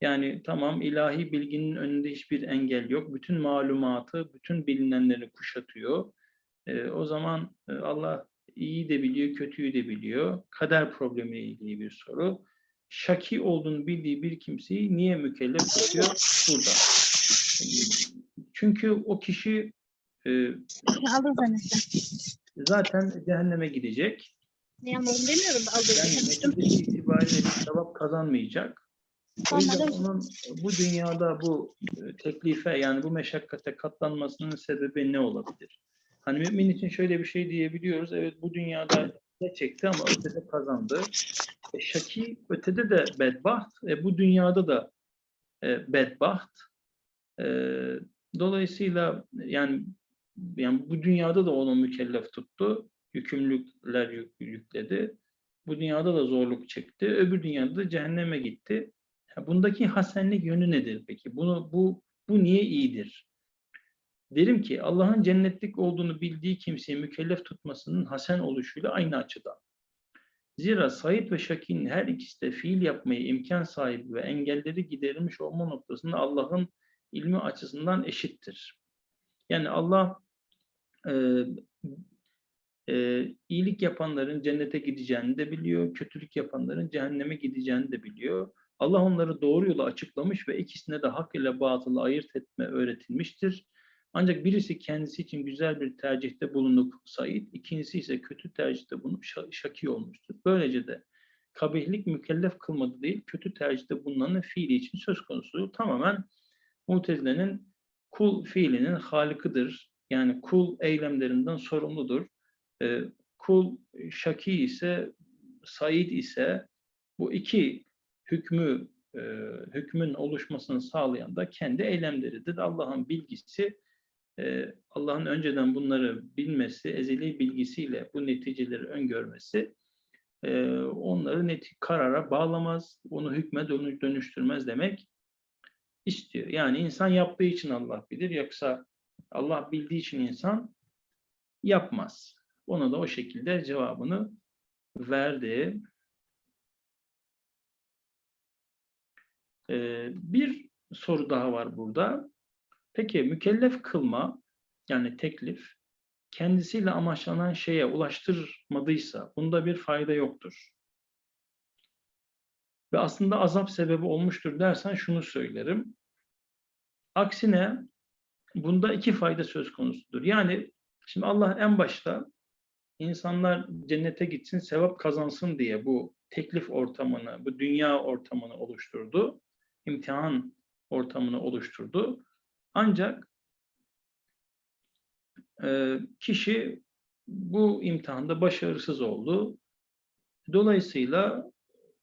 Yani tamam ilahi bilginin önünde hiçbir engel yok. Bütün malumatı, bütün bilinenleri kuşatıyor. E, o zaman e, Allah iyi de biliyor, kötüyü de biliyor. Kader problemiyle ilgili bir soru. Şaki olduğunu bildiği bir kimseyi niye mükellef tutuyor? Burada. Çünkü o kişi e, zaten cehenneme gidecek. Anladım demiyorum. Yani Aldım. netice itibariyle bir sevap kazanmayacak. O yüzden onun bu dünyada bu e, teklife yani bu meşakkate katlanmasının sebebi ne olabilir? Hani mümin için şöyle bir şey diyebiliyoruz. Evet bu dünyada ne çekti ama ötede kazandı. E, şaki ötede de bedbaht, e, bu dünyada da e, bedbaht. E, dolayısıyla yani yani bu dünyada da onu mükellef tuttu. Yükümlülükler yük, yükledi. Bu dünyada da zorluk çekti. Öbür dünyada da cehenneme gitti. Bundaki hasenlik yönü nedir peki? Bunu bu bu niye iyidir? Derim ki Allah'ın cennetlik olduğunu bildiği kimseyi mükellef tutmasının hasen oluşuyla aynı açıdan. Zira Said ve Şaki'nin her ikisi de fiil yapmayı imkan sahibi ve engelleri giderilmiş olma noktasında Allah'ın ilmi açısından eşittir. Yani Allah e, e, iyilik yapanların cennete gideceğini de biliyor, kötülük yapanların cehenneme gideceğini de biliyor. Allah onları doğru yola açıklamış ve ikisine de hak ile batılı ayırt etme öğretilmiştir. Ancak birisi kendisi için güzel bir tercihte bulunup Said, ikincisi ise kötü tercihte bulunup Şaki olmuştur. Böylece de kabihlik mükellef kılmadı değil, kötü tercihte bulunanın fiili için söz konusu. Tamamen Mutezile'nin kul fiilinin halikıdır. Yani kul eylemlerinden sorumludur. Ee, kul Şaki ise, Said ise bu iki hükmü e, hükmün oluşmasını sağlayan da kendi eylemleridir. Allah'ın bilgisi ee, Allah'ın önceden bunları bilmesi, ezeli bilgisiyle bu neticeleri öngörmesi e, onları net karara bağlamaz, onu hükme dönüştürmez demek istiyor. Yani insan yaptığı için Allah bilir, yoksa Allah bildiği için insan yapmaz. Ona da o şekilde cevabını verdi. Ee, bir soru daha var burada. Peki mükellef kılma yani teklif kendisiyle amaçlanan şeye ulaştırmadıysa bunda bir fayda yoktur. Ve aslında azap sebebi olmuştur dersen şunu söylerim. Aksine bunda iki fayda söz konusudur. Yani şimdi Allah en başta insanlar cennete gitsin, sevap kazansın diye bu teklif ortamını, bu dünya ortamını oluşturdu. İmtihan ortamını oluşturdu. Ancak e, kişi bu imtihanda başarısız oldu. Dolayısıyla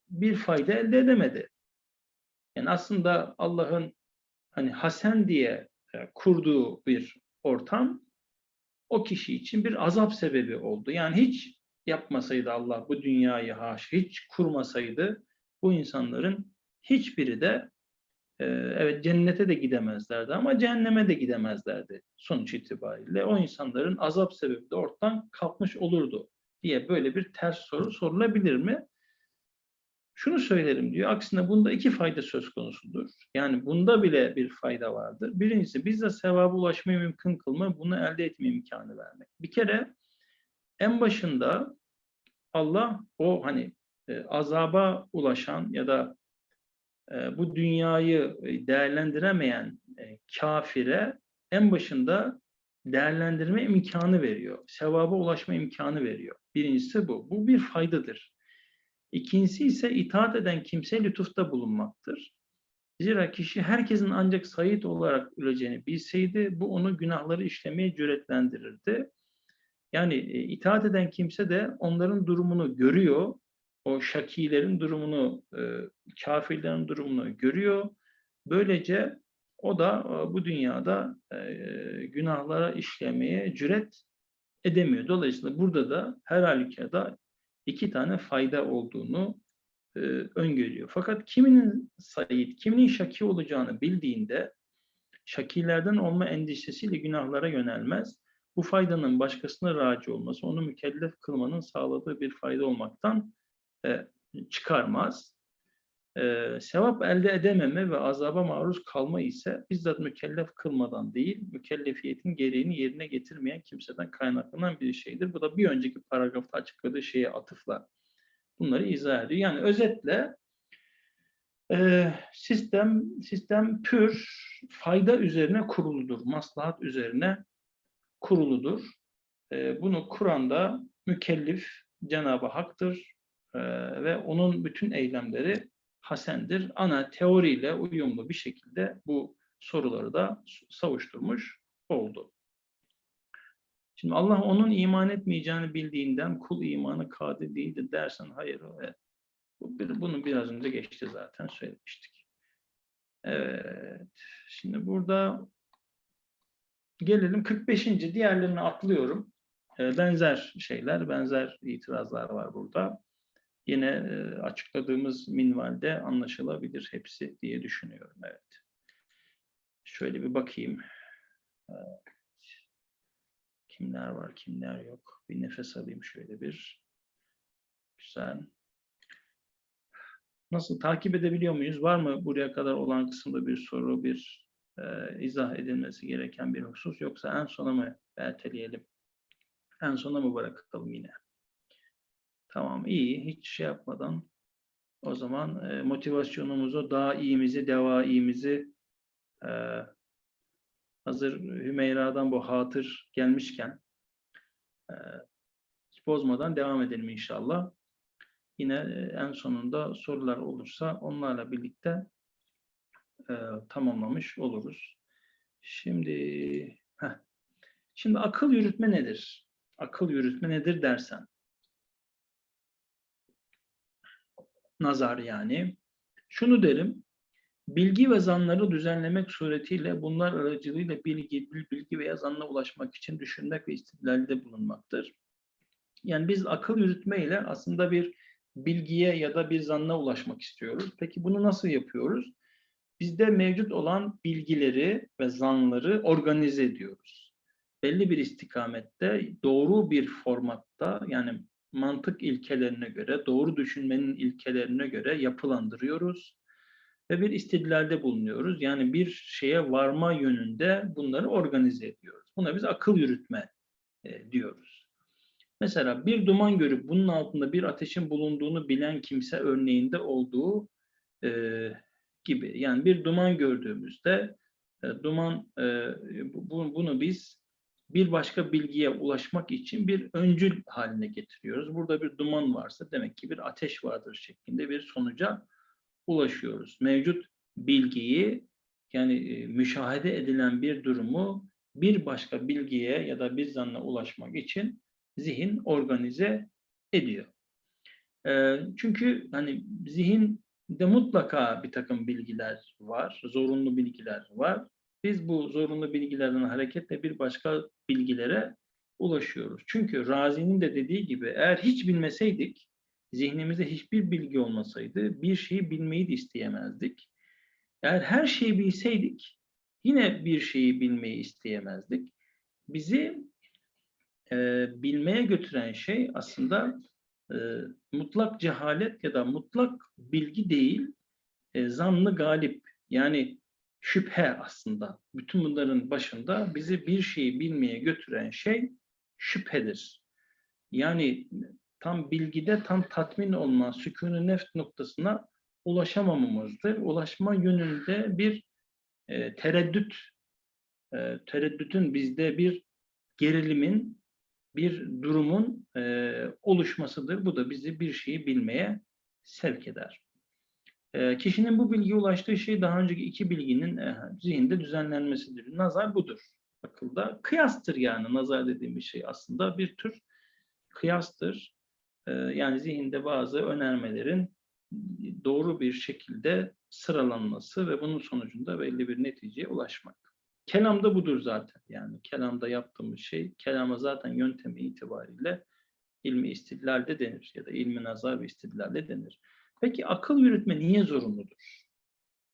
bir fayda elde edemedi. Yani aslında Allah'ın hani Hasen diye e, kurduğu bir ortam o kişi için bir azap sebebi oldu. Yani hiç yapmasaydı Allah bu dünyayı haş, hiç kurmasaydı bu insanların hiçbiri de evet cennete de gidemezlerdi ama cehenneme de gidemezlerdi sonuç itibariyle. O insanların azap sebebi de ortadan kalkmış olurdu diye böyle bir ters soru sorulabilir mi? Şunu söylerim diyor. Aksine bunda iki fayda söz konusudur. Yani bunda bile bir fayda vardır. Birincisi bize sevaba ulaşmayı mümkün kılma, bunu elde etme imkanı vermek. Bir kere en başında Allah o hani azaba ulaşan ya da e, bu dünyayı e, değerlendiremeyen e, kafire en başında değerlendirme imkanı veriyor. Sevaba ulaşma imkanı veriyor. Birincisi bu. Bu bir faydadır. İkincisi ise itaat eden kimse lütufta bulunmaktır. Zira kişi herkesin ancak sayit olarak öleceğini bilseydi bu onu günahları işlemeye cüretlendirirdi. Yani itaat eden kimse de onların durumunu görüyor o şakilerin durumunu, e, kafirlerin durumunu görüyor. Böylece o da e, bu dünyada e, günahlara işlemeye cüret edemiyor. Dolayısıyla burada da her halükarda iki tane fayda olduğunu öngörüyor. Fakat kiminin sayit, kiminin şaki olacağını bildiğinde şakilerden olma endişesiyle günahlara yönelmez. Bu faydanın başkasına raci olması onu mükellef kılmanın sağladığı bir fayda olmaktan e, çıkarmaz. E, sevap elde edememe ve azaba maruz kalma ise bizzat mükellef kılmadan değil, mükellefiyetin gereğini yerine getirmeyen kimseden kaynaklanan bir şeydir. Bu da bir önceki paragrafta açıkladığı şeye atıfla bunları izah ediyor. Yani özetle e, sistem sistem pür fayda üzerine kuruludur, maslahat üzerine kuruludur. E, bunu Kur'an'da mükellif Cenab-ı Hak'tır ve onun bütün eylemleri hasendir. Ana teoriyle uyumlu bir şekilde bu soruları da savuşturmuş oldu. Şimdi Allah onun iman etmeyeceğini bildiğinden kul imanı kadir değildir dersen hayır evet. Bunu biraz önce geçti zaten söylemiştik. Evet. Şimdi burada gelelim 45. diğerlerini atlıyorum. Ee, benzer şeyler, benzer itirazlar var burada. Yine e, açıkladığımız minvalde anlaşılabilir hepsi diye düşünüyorum. Evet. Şöyle bir bakayım. Evet. Kimler var, kimler yok. Bir nefes alayım şöyle bir. Güzel. Nasıl takip edebiliyor muyuz? Var mı buraya kadar olan kısımda bir soru, bir e, izah edilmesi gereken bir husus yoksa en sona mı erteleyelim? En sona mı bırakalım yine? Tamam iyi. Hiç şey yapmadan o zaman e, motivasyonumuzu, daha iyimizi, deva iyimizi e, hazır Hümeyra'dan bu hatır gelmişken e, bozmadan devam edelim inşallah. Yine e, en sonunda sorular olursa onlarla birlikte e, tamamlamış oluruz. Şimdi heh. şimdi akıl yürütme nedir? Akıl yürütme nedir dersen. Nazar yani. Şunu derim. Bilgi ve zanları düzenlemek suretiyle bunlar aracılığıyla bilgi, bil- bilgi veya zanla ulaşmak için düşünmek ve istidlalde bulunmaktır. Yani biz akıl yürütme ile aslında bir bilgiye ya da bir zanna ulaşmak istiyoruz. Peki bunu nasıl yapıyoruz? Bizde mevcut olan bilgileri ve zanları organize ediyoruz. Belli bir istikamette, doğru bir formatta yani mantık ilkelerine göre, doğru düşünmenin ilkelerine göre yapılandırıyoruz ve bir istidlalde bulunuyoruz. Yani bir şeye varma yönünde bunları organize ediyoruz. Buna biz akıl yürütme e, diyoruz. Mesela bir duman görüp bunun altında bir ateşin bulunduğunu bilen kimse örneğinde olduğu e, gibi. Yani bir duman gördüğümüzde e, duman e, bu- bunu biz bir başka bilgiye ulaşmak için bir öncül haline getiriyoruz. Burada bir duman varsa demek ki bir ateş vardır şeklinde bir sonuca ulaşıyoruz. Mevcut bilgiyi yani e, müşahede edilen bir durumu bir başka bilgiye ya da bir zanna ulaşmak için zihin organize ediyor. Ee, çünkü hani zihinde mutlaka bir takım bilgiler var, zorunlu bilgiler var. Biz bu zorunlu bilgilerden hareketle bir başka bilgilere ulaşıyoruz. Çünkü Razi'nin de dediği gibi eğer hiç bilmeseydik, zihnimizde hiçbir bilgi olmasaydı bir şeyi bilmeyi de isteyemezdik. Eğer her şeyi bilseydik yine bir şeyi bilmeyi isteyemezdik. Bizi e, bilmeye götüren şey aslında e, mutlak cehalet ya da mutlak bilgi değil, e, zanlı galip. Yani şüphe aslında. Bütün bunların başında bizi bir şeyi bilmeye götüren şey şüphedir. Yani tam bilgide tam tatmin olma, sükûn-ü nefs noktasına ulaşamamamızdır. Ulaşma yönünde bir e, tereddüt, e, tereddütün bizde bir gerilimin, bir durumun e, oluşmasıdır. Bu da bizi bir şeyi bilmeye sevk eder. E, kişinin bu bilgiye ulaştığı şey daha önceki iki bilginin e, zihinde düzenlenmesidir. Nazar budur. Akılda kıyastır yani nazar dediğimiz şey aslında bir tür kıyastır. E, yani zihinde bazı önermelerin doğru bir şekilde sıralanması ve bunun sonucunda belli bir neticeye ulaşmak. Kelam da budur zaten. Yani kelamda yaptığımız şey, kelama zaten yöntemi itibariyle ilmi istidlalde denir ya da ilmi nazar ve istidlalde denir. Peki akıl yürütme niye zorunludur?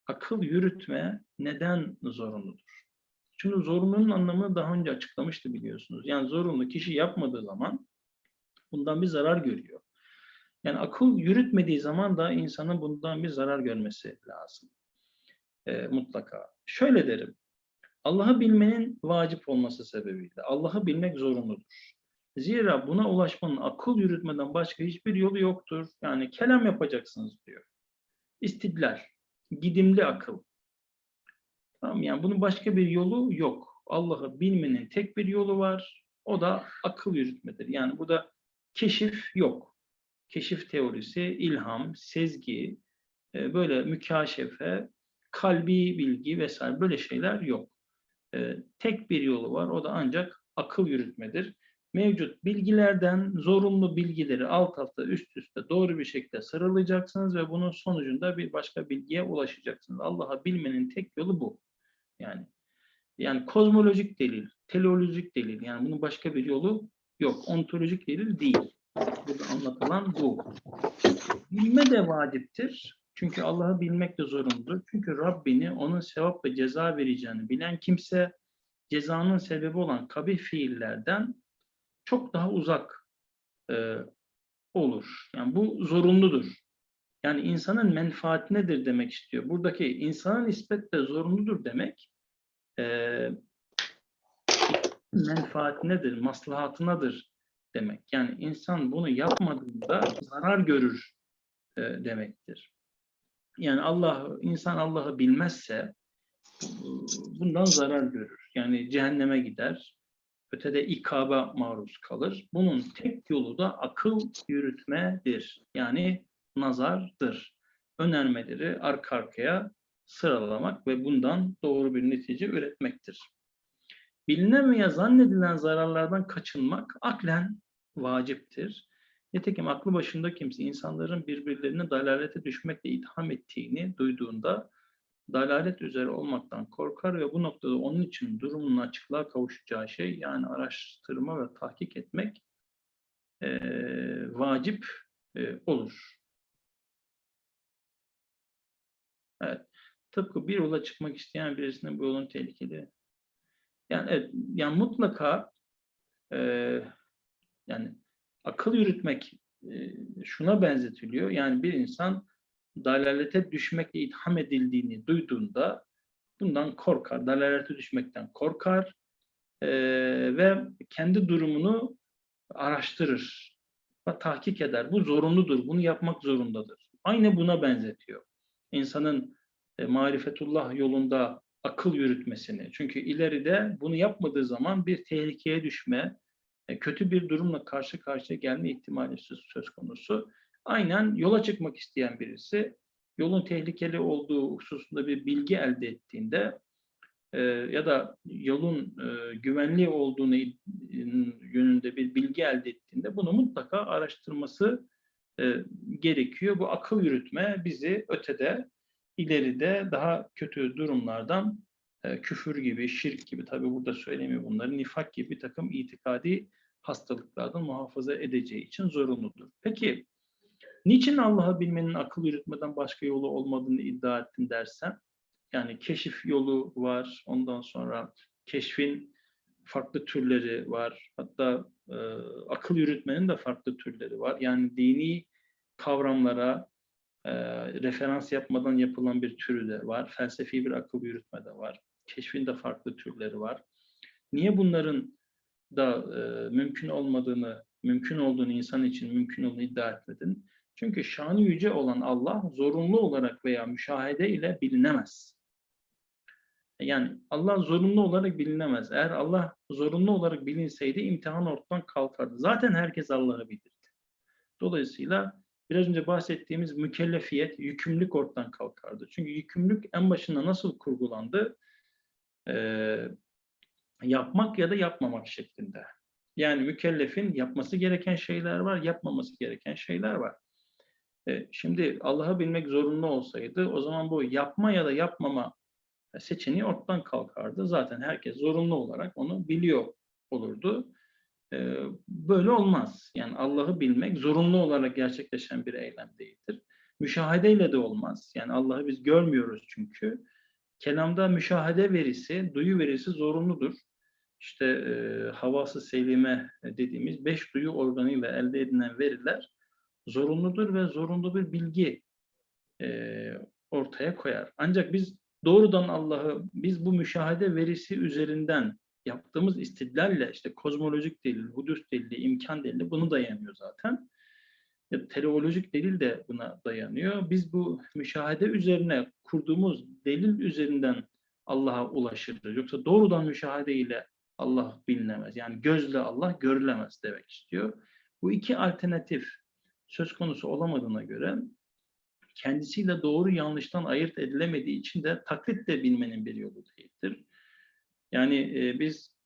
Akıl yürütme neden zorunludur? Şimdi zorunlunun anlamını daha önce açıklamıştı biliyorsunuz. Yani zorunlu kişi yapmadığı zaman bundan bir zarar görüyor. Yani akıl yürütmediği zaman da insanın bundan bir zarar görmesi lazım. E, mutlaka. Şöyle derim. Allah'ı bilmenin vacip olması sebebiyle Allah'ı bilmek zorunludur. Zira buna ulaşmanın akıl yürütmeden başka hiçbir yolu yoktur. Yani kelam yapacaksınız diyor. İstidlal, gidimli akıl. Tamam yani bunun başka bir yolu yok. Allah'ı bilmenin tek bir yolu var. O da akıl yürütmedir. Yani burada keşif yok. Keşif teorisi, ilham, sezgi, e, böyle mükaşefe, kalbi bilgi vesaire böyle şeyler yok. E, tek bir yolu var. O da ancak akıl yürütmedir. Mevcut bilgilerden zorunlu bilgileri alt alta üst üste doğru bir şekilde sıralayacaksınız ve bunun sonucunda bir başka bilgiye ulaşacaksınız. Allah'ı bilmenin tek yolu bu. Yani yani kozmolojik delil, teleolojik delil. Yani bunun başka bir yolu yok. Ontolojik delil değil. Burada anlatılan bu. Bilme de vaciptir. Çünkü Allah'ı bilmek de zorunludur. Çünkü Rabbini onun sevap ve ceza vereceğini bilen kimse cezanın sebebi olan kabih fiillerden çok daha uzak e, olur. Yani bu zorunludur. Yani insanın menfaati nedir demek istiyor. Buradaki insanın nispet de zorunludur demek e, menfaat nedir, maslahatınadır demek. Yani insan bunu yapmadığında zarar görür e, demektir. Yani Allah, insan Allah'ı bilmezse bundan zarar görür. Yani cehenneme gider, ötede ikaba maruz kalır. Bunun tek yolu da akıl yürütmedir. Yani nazardır. Önermeleri arka arkaya sıralamak ve bundan doğru bir netice üretmektir. Bilinen veya zannedilen zararlardan kaçınmak aklen vaciptir. Nitekim aklı başında kimse insanların birbirlerini dalalete düşmekle itham ettiğini duyduğunda dalalet üzere olmaktan korkar ve bu noktada onun için durumunun açıklığa kavuşacağı şey yani araştırma ve tahkik etmek e, vacip e, olur. Evet. Tıpkı bir yola çıkmak isteyen birisinin bu yolun tehlikeli. Yani evet, yani mutlaka e, yani akıl yürütmek e, şuna benzetiliyor. Yani bir insan dalalete düşmekle itham edildiğini duyduğunda bundan korkar, dalalete düşmekten korkar e, ve kendi durumunu araştırır ve tahkik eder. Bu zorunludur, bunu yapmak zorundadır. Aynı buna benzetiyor. İnsanın e, marifetullah yolunda akıl yürütmesini. Çünkü ileride bunu yapmadığı zaman bir tehlikeye düşme, e, kötü bir durumla karşı karşıya gelme ihtimali söz konusu. Aynen yola çıkmak isteyen birisi yolun tehlikeli olduğu hususunda bir bilgi elde ettiğinde e, ya da yolun e, güvenli olduğunu yönünde bir bilgi elde ettiğinde bunu mutlaka araştırması e, gerekiyor. Bu akıl yürütme bizi ötede, ileride daha kötü durumlardan e, küfür gibi, şirk gibi, tabi burada söylemiyor bunları, nifak gibi bir takım itikadi hastalıklardan muhafaza edeceği için zorunludur. Peki Niçin Allah'ı bilmenin akıl yürütmeden başka yolu olmadığını iddia ettin dersen, yani keşif yolu var, ondan sonra keşfin farklı türleri var. Hatta e, akıl yürütmenin de farklı türleri var. Yani dini kavramlara e, referans yapmadan yapılan bir türü de var. Felsefi bir akıl yürütme de var. Keşfin de farklı türleri var. Niye bunların da e, mümkün olmadığını, mümkün olduğunu insan için mümkün olduğunu iddia etmedin? Çünkü şanı yüce olan Allah zorunlu olarak veya müşahede ile bilinemez. Yani Allah zorunlu olarak bilinemez. Eğer Allah zorunlu olarak bilinseydi imtihan ortadan kalkardı. Zaten herkes Allah'ı bilirdi. Dolayısıyla biraz önce bahsettiğimiz mükellefiyet, yükümlülük ortadan kalkardı. Çünkü yükümlülük en başında nasıl kurgulandı? Ee, yapmak ya da yapmamak şeklinde. Yani mükellefin yapması gereken şeyler var, yapmaması gereken şeyler var. E, şimdi Allah'ı bilmek zorunlu olsaydı o zaman bu yapma ya da yapmama seçeneği ortadan kalkardı. Zaten herkes zorunlu olarak onu biliyor olurdu. E, böyle olmaz. Yani Allah'ı bilmek zorunlu olarak gerçekleşen bir eylem değildir. Müşahedeyle de olmaz. Yani Allah'ı biz görmüyoruz çünkü. Kelamda müşahede verisi, duyu verisi zorunludur. İşte e, havası selime dediğimiz beş duyu organıyla elde edilen veriler zorunludur ve zorunlu bir bilgi e, ortaya koyar. Ancak biz doğrudan Allah'ı, biz bu müşahede verisi üzerinden yaptığımız istidlalle işte kozmolojik delil, hudus delili, imkan delili bunu dayanıyor zaten. Ya, teleolojik delil de buna dayanıyor. Biz bu müşahede üzerine kurduğumuz delil üzerinden Allah'a ulaşırız. Yoksa doğrudan müşahede ile Allah bilinemez. Yani gözle Allah görülemez demek istiyor. Bu iki alternatif söz konusu olamadığına göre kendisiyle doğru yanlıştan ayırt edilemediği için de taklit de bilmenin bir yolu değildir. Yani e, biz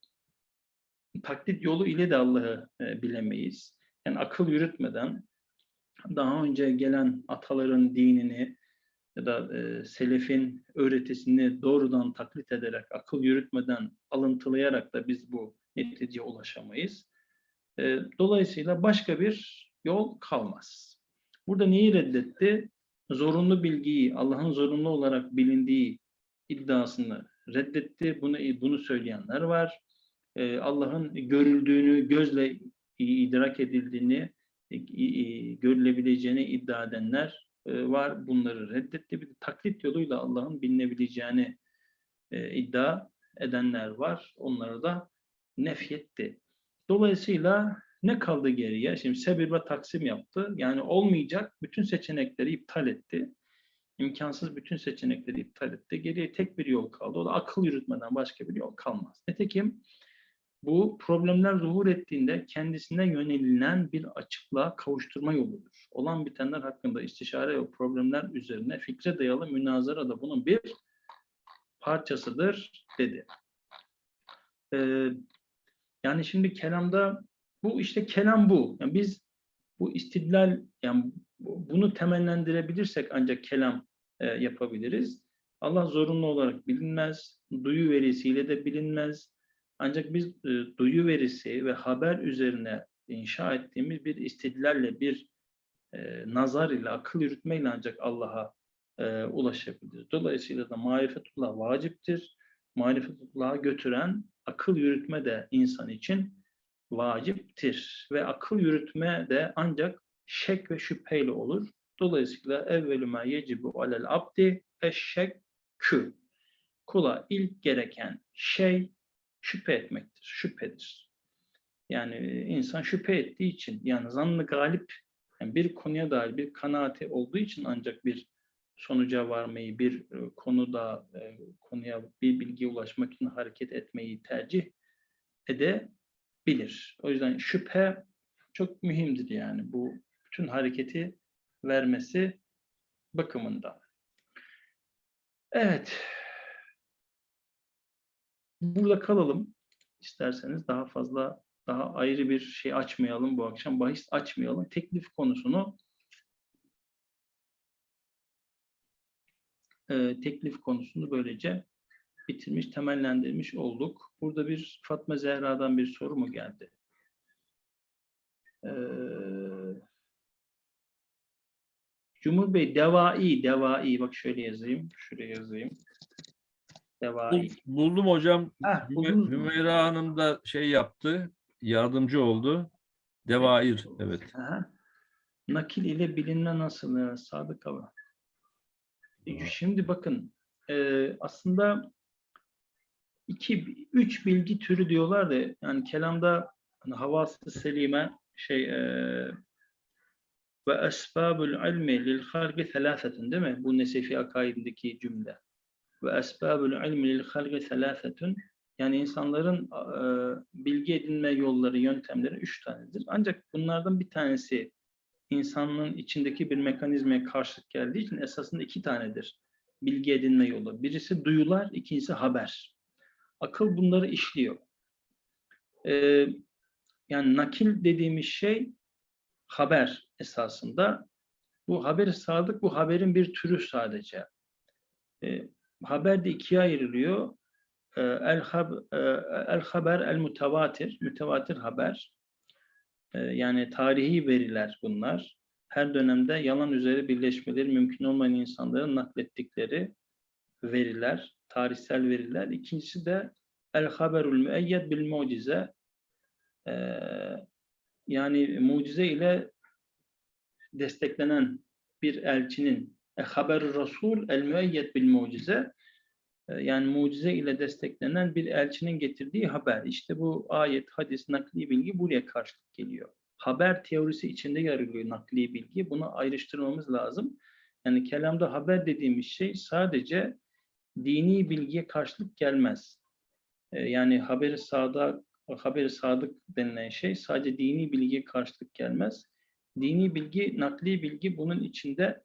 taklit yolu ile de Allah'ı e, bilemeyiz. Yani akıl yürütmeden daha önce gelen ataların dinini ya da e, selefin öğretisini doğrudan taklit ederek, akıl yürütmeden, alıntılayarak da biz bu neticeye ulaşamayız. E, dolayısıyla başka bir yol kalmaz. Burada neyi reddetti? Zorunlu bilgiyi, Allah'ın zorunlu olarak bilindiği iddiasını reddetti. Bunu bunu söyleyenler var. E, Allah'ın görüldüğünü, gözle idrak edildiğini, görülebileceğini iddia edenler e, var. Bunları reddetti. Bir taklit yoluyla Allah'ın bilinebileceğini e, iddia edenler var. Onları da nefyetti. Dolayısıyla ne kaldı geriye? Şimdi sebir ve taksim yaptı. Yani olmayacak bütün seçenekleri iptal etti. İmkansız bütün seçenekleri iptal etti. Geriye tek bir yol kaldı. O da akıl yürütmeden başka bir yol kalmaz. Nitekim bu problemler zuhur ettiğinde kendisine yönelilen bir açıklığa kavuşturma yoludur. Olan bitenler hakkında istişare ve problemler üzerine fikre dayalı münazara da bunun bir parçasıdır dedi. Ee, yani şimdi kelamda bu işte kelam bu. Yani biz bu istidlal yani bunu temellendirebilirsek ancak kelam e, yapabiliriz. Allah zorunlu olarak bilinmez, duyu verisiyle de bilinmez. Ancak biz e, duyu verisi ve haber üzerine inşa ettiğimiz bir istidlalle, bir e, nazar ile, akıl yürütmeyle ancak Allah'a e, ulaşabiliriz. Dolayısıyla da marifetullah vaciptir. Marifetullah'a götüren akıl yürütme de insan için vaciptir. Ve akıl yürütme de ancak şek ve şüpheyle olur. Dolayısıyla evvelü ma yecibu alel abdi eşşekkü. Kula ilk gereken şey şüphe etmektir, şüphedir. Yani insan şüphe ettiği için, yani zannı galip, yani bir konuya dair bir kanaati olduğu için ancak bir sonuca varmayı, bir e, konuda e, konuya bir bilgiye ulaşmak için hareket etmeyi tercih edebilir. O yüzden şüphe çok mühimdir yani bu bütün hareketi vermesi bakımından. Evet. Burada kalalım. İsterseniz daha fazla daha ayrı bir şey açmayalım bu akşam. Bahis açmayalım. Teklif konusunu e, teklif konusunu böylece bitirmiş, temellendirmiş olduk. Burada bir Fatma Zehra'dan bir soru mu geldi? Ee, Cumhur Bey devai, devai. Bak şöyle yazayım, şuraya yazayım. Devai. Buldum hocam. Heh? Hümeyra Hanım da şey yaptı, yardımcı oldu. Devair, evet. Aha. Nakil ile bilinme nasıl? Evet, Sadık. E, Şimdi bakın e, aslında iki, üç bilgi türü diyorlar da yani kelamda hani havas-ı selime şey e, ve esbabul ilmi lil halqi thelâfetun değil mi? Bu Nesefi akaidindeki cümle. Ve esbabul ilmi lil halqi thelâfetun yani insanların e, bilgi edinme yolları, yöntemleri üç tanedir. Ancak bunlardan bir tanesi insanlığın içindeki bir mekanizmaya karşılık geldiği için esasında iki tanedir bilgi edinme yolu. Birisi duyular, ikincisi haber. Akıl bunları işliyor. Ee, yani nakil dediğimiz şey haber esasında. Bu haberi sadık, bu haberin bir türü sadece. Ee, haber de ikiye ayrılıyor. Ee, el, hab, e, el haber, el mütevatir, mütevatir haber. Ee, yani tarihi veriler bunlar. Her dönemde yalan üzere birleşmeleri mümkün olmayan insanların naklettikleri veriler, tarihsel veriler. İkincisi de el haberul müeyyed bil mucize. Ee, yani mucize ile desteklenen bir elçinin e, haber rasul el müeyyed bil mucize e, yani mucize ile desteklenen bir elçinin getirdiği haber. İşte bu ayet, hadis, nakli bilgi buraya karşılık geliyor. Haber teorisi içinde yer nakli bilgi. Bunu ayrıştırmamız lazım. Yani kelamda haber dediğimiz şey sadece dini bilgiye karşılık gelmez. E, yani haberi sadık, haberi sadık denilen şey sadece dini bilgiye karşılık gelmez. Dini bilgi, nakli bilgi bunun içinde,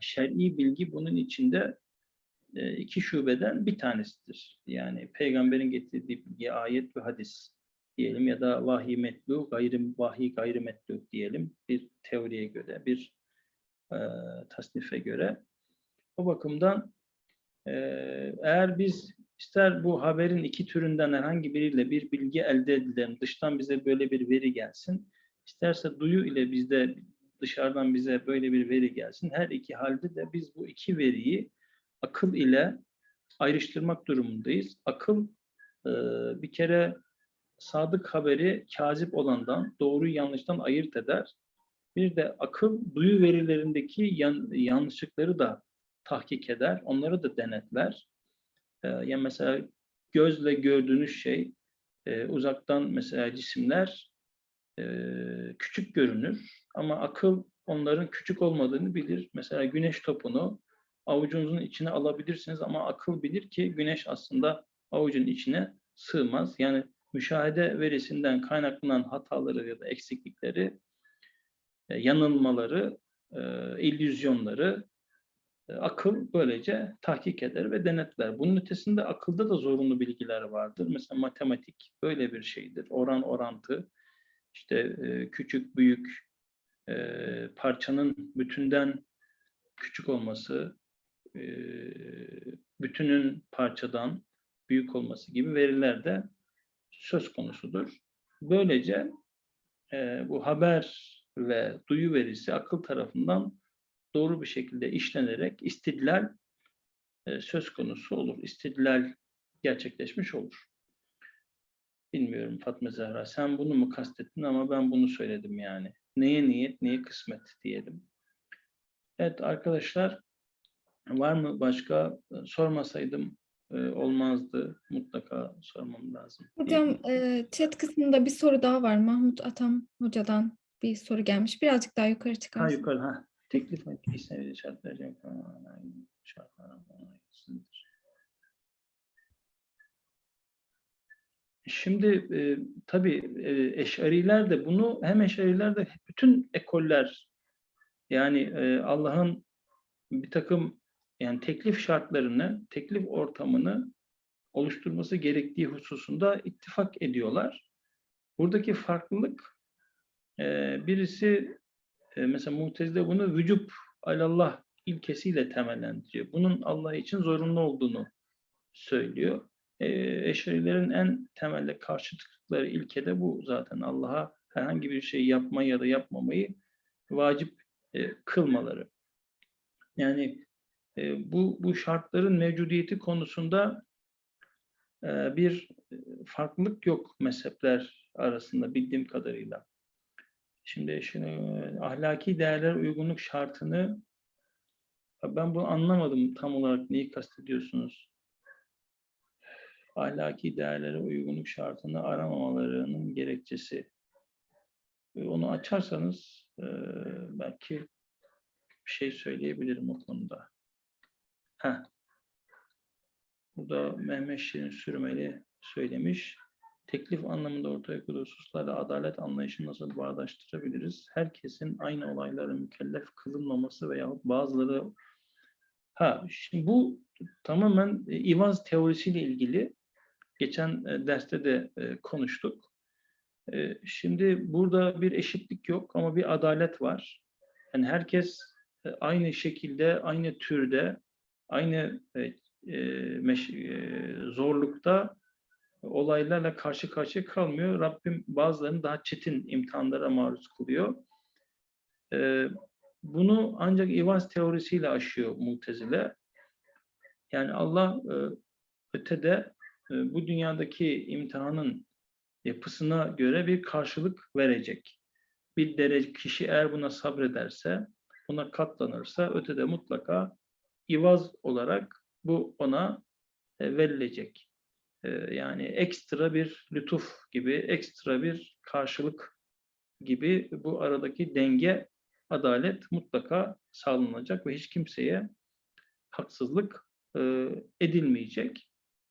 şer'i bilgi bunun içinde e, iki şubeden bir tanesidir. Yani peygamberin getirdiği bilgi, ayet ve hadis. diyelim ya da vahiy metlu, gayrı vahiy gayrı metlu diyelim bir teoriye göre, bir e, tasnife göre. O bakımdan eğer biz ister bu haberin iki türünden herhangi biriyle bir bilgi elde edelim, dıştan bize böyle bir veri gelsin, isterse duyu ile bizde dışarıdan bize böyle bir veri gelsin. Her iki halde de biz bu iki veriyi akıl ile ayrıştırmak durumundayız. Akıl e, bir kere sadık haberi kazip olandan, doğruyu yanlıştan ayırt eder. Bir de akıl duyu verilerindeki yan- yanlışlıkları da tahkik eder, onları da denetler. Ee, yani mesela gözle gördüğünüz şey e, uzaktan mesela cisimler e, küçük görünür ama akıl onların küçük olmadığını bilir. Mesela güneş topunu avucunuzun içine alabilirsiniz ama akıl bilir ki güneş aslında avucun içine sığmaz. Yani müşahede verisinden kaynaklanan hataları ya da eksiklikleri, e, yanılmaları, e, illüzyonları e, akıl böylece tahkik eder ve denetler. Bunun ötesinde akılda da zorunlu bilgiler vardır. Mesela matematik böyle bir şeydir. Oran orantı, işte e, küçük büyük e, parçanın bütünden küçük olması, e, bütünün parçadan büyük olması gibi veriler de söz konusudur. Böylece e, bu haber ve duyu verisi akıl tarafından doğru bir şekilde işlenerek istidlal e, söz konusu olur. İstidlal gerçekleşmiş olur. Bilmiyorum Fatma Zehra sen bunu mu kastettin ama ben bunu söyledim yani. Neye niyet, neye kısmet diyelim. Evet arkadaşlar var mı başka E, sormasaydım e, olmazdı. Mutlaka sormam lazım. Hocam e, chat kısmında bir soru daha var. Mahmut Atam hocadan bir soru gelmiş. Birazcık daha yukarı Ha çıkarsın. yukarı ha. Teklif şart verecek. Şartlar ayrısıdır. Şimdi e, tabii e, eşariler de bunu hem eşariler de bütün ekoller yani e, Allah'ın bir takım yani teklif şartlarını, teklif ortamını oluşturması gerektiği hususunda ittifak ediyorlar. Buradaki farklılık e, birisi e, mesela Mu'tezile bunu vücub alallah ilkesiyle temellendiriyor. Bunun Allah için zorunlu olduğunu söylüyor. E, Eşarilerin en temelde karşı çıktıkları ilke de bu zaten. Allah'a herhangi bir şey yapmayı ya da yapmamayı vacip e, kılmaları. Yani e, bu, bu şartların mevcudiyeti konusunda bir farklılık yok mezhepler arasında bildiğim kadarıyla. Şimdi şimdi ahlaki değerler uygunluk şartını ben bunu anlamadım tam olarak neyi kastediyorsunuz? Ahlaki değerlere uygunluk şartını aramamalarının gerekçesi. Onu açarsanız belki bir şey söyleyebilirim o konuda. Heh. Burada Mehmet Şirin Sürmeli söylemiş. Teklif anlamında ortaya koyduğu hususlarla adalet anlayışını nasıl bağdaştırabiliriz? Herkesin aynı olaylara mükellef kılınmaması veyahut bazıları ha şimdi bu tamamen e, İvaz teorisiyle ilgili geçen e, derste de e, konuştuk. Şimdi burada bir eşitlik yok ama bir adalet var. Yani herkes aynı şekilde, aynı türde, aynı zorlukta olaylarla karşı karşıya kalmıyor. Rabbim bazılarını daha çetin imtihanlara maruz kılıyor. Ee, bunu ancak İvaz teorisiyle aşıyor Mutezile. Yani Allah e, ötede e, bu dünyadaki imtihanın yapısına göre bir karşılık verecek. Bir derece kişi eğer buna sabrederse, buna katlanırsa ötede mutlaka İvaz olarak bu ona e, verilecek. Ee, yani ekstra bir lütuf gibi, ekstra bir karşılık gibi bu aradaki denge, adalet mutlaka sağlanacak ve hiç kimseye haksızlık e, edilmeyecek.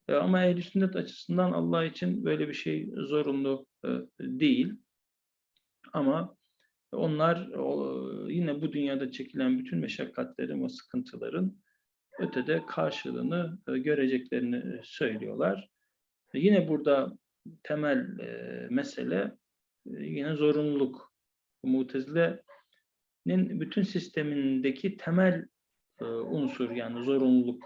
E, ama ehl sünnet açısından Allah için böyle bir şey zorunlu e, değil. Ama onlar yine bu dünyada çekilen bütün meşakkatlerin ve sıkıntıların ötede karşılığını göreceklerini söylüyorlar. Yine burada temel e, mesele e, yine zorunluluk. Mutezile'nin bütün sistemindeki temel e, unsur yani zorunluluk.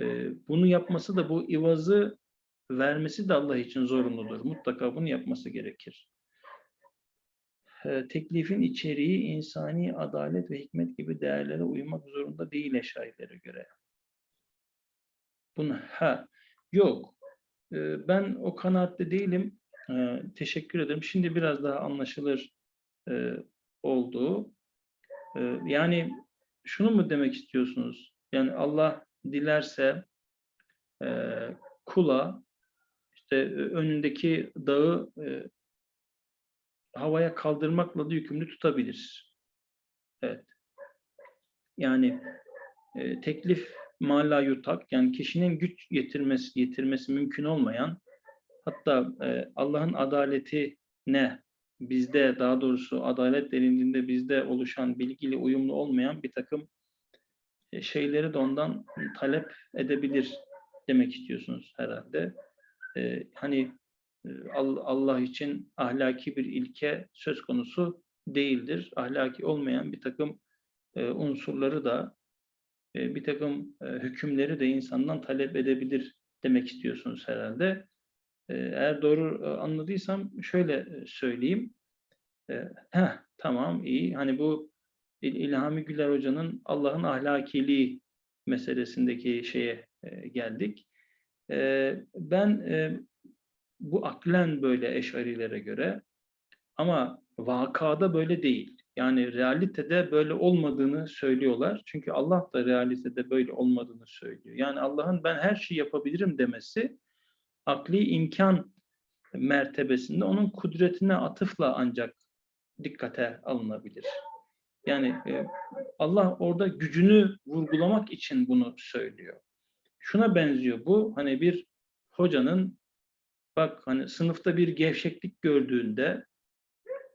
E, bunu yapması da bu ivazı vermesi de Allah için zorunludur. Mutlaka bunu yapması gerekir. E, teklifin içeriği insani adalet ve hikmet gibi değerlere uymak zorunda değil eşarilere göre. Bunu ha yok. Ben o kanaatte değilim. Teşekkür ederim. Şimdi biraz daha anlaşılır e, oldu. E, yani şunu mu demek istiyorsunuz? Yani Allah dilerse kula işte e, önündeki dağı havaya kaldırmakla da yükümlü tutabilir. Evet. Yani teklif mala yutak yani kişinin güç getirmesi getirmesi mümkün olmayan hatta e, Allah'ın adaleti ne bizde daha doğrusu adalet derinliğinde bizde oluşan bilgiyle uyumlu olmayan bir takım e, şeyleri de ondan talep edebilir demek istiyorsunuz herhalde. E, hani e, Al- Allah için ahlaki bir ilke söz konusu değildir. Ahlaki olmayan bir takım e, unsurları da e, bir takım e, hükümleri de insandan talep edebilir demek istiyorsunuz herhalde. E, eğer doğru anladıysam şöyle söyleyeyim. Heh, tamam iyi. Hani bu İl- İlhami Güler Hoca'nın Allah'ın ahlakiliği meselesindeki şeye geldik. Ben bu aklen böyle eşarilere göre ama vakada böyle değil. Yani realitede böyle olmadığını söylüyorlar. Çünkü Allah da realitede böyle olmadığını söylüyor. Yani Allah'ın ben her şeyi yapabilirim demesi akli imkan mertebesinde onun kudretine atıfla ancak dikkate alınabilir. Yani e, Allah orada gücünü vurgulamak için bunu söylüyor. Şuna benziyor bu hani bir hocanın bak hani sınıfta bir gevşeklik gördüğünde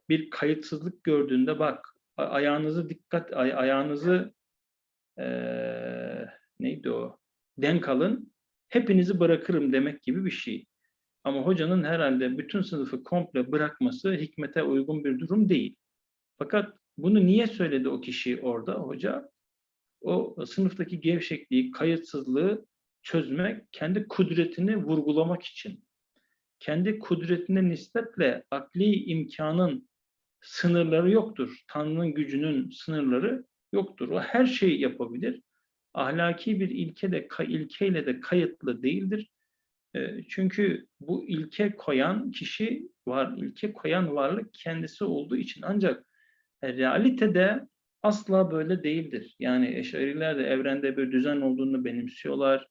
bir kayıtsızlık gördüğünde bak ayağınızı dikkat ay- ayağınızı eee, neydi o denk alın hepinizi bırakırım demek gibi bir şey. Ama hocanın herhalde bütün sınıfı komple bırakması hikmete uygun bir durum değil. Fakat bunu niye söyledi o kişi orada hoca? O sınıftaki gevşekliği, kayıtsızlığı çözmek, kendi kudretini vurgulamak için. Kendi kudretine nispetle akli imkanın sınırları yoktur. Tanrı'nın gücünün sınırları yoktur. O her şeyi yapabilir. Ahlaki bir ilke de, ilkeyle de kayıtlı değildir. E, Çünkü bu ilke koyan kişi var, ilke koyan varlık kendisi olduğu için ancak e, realitede asla böyle değildir. Yani eşariler de evrende bir düzen olduğunu benimsiyorlar.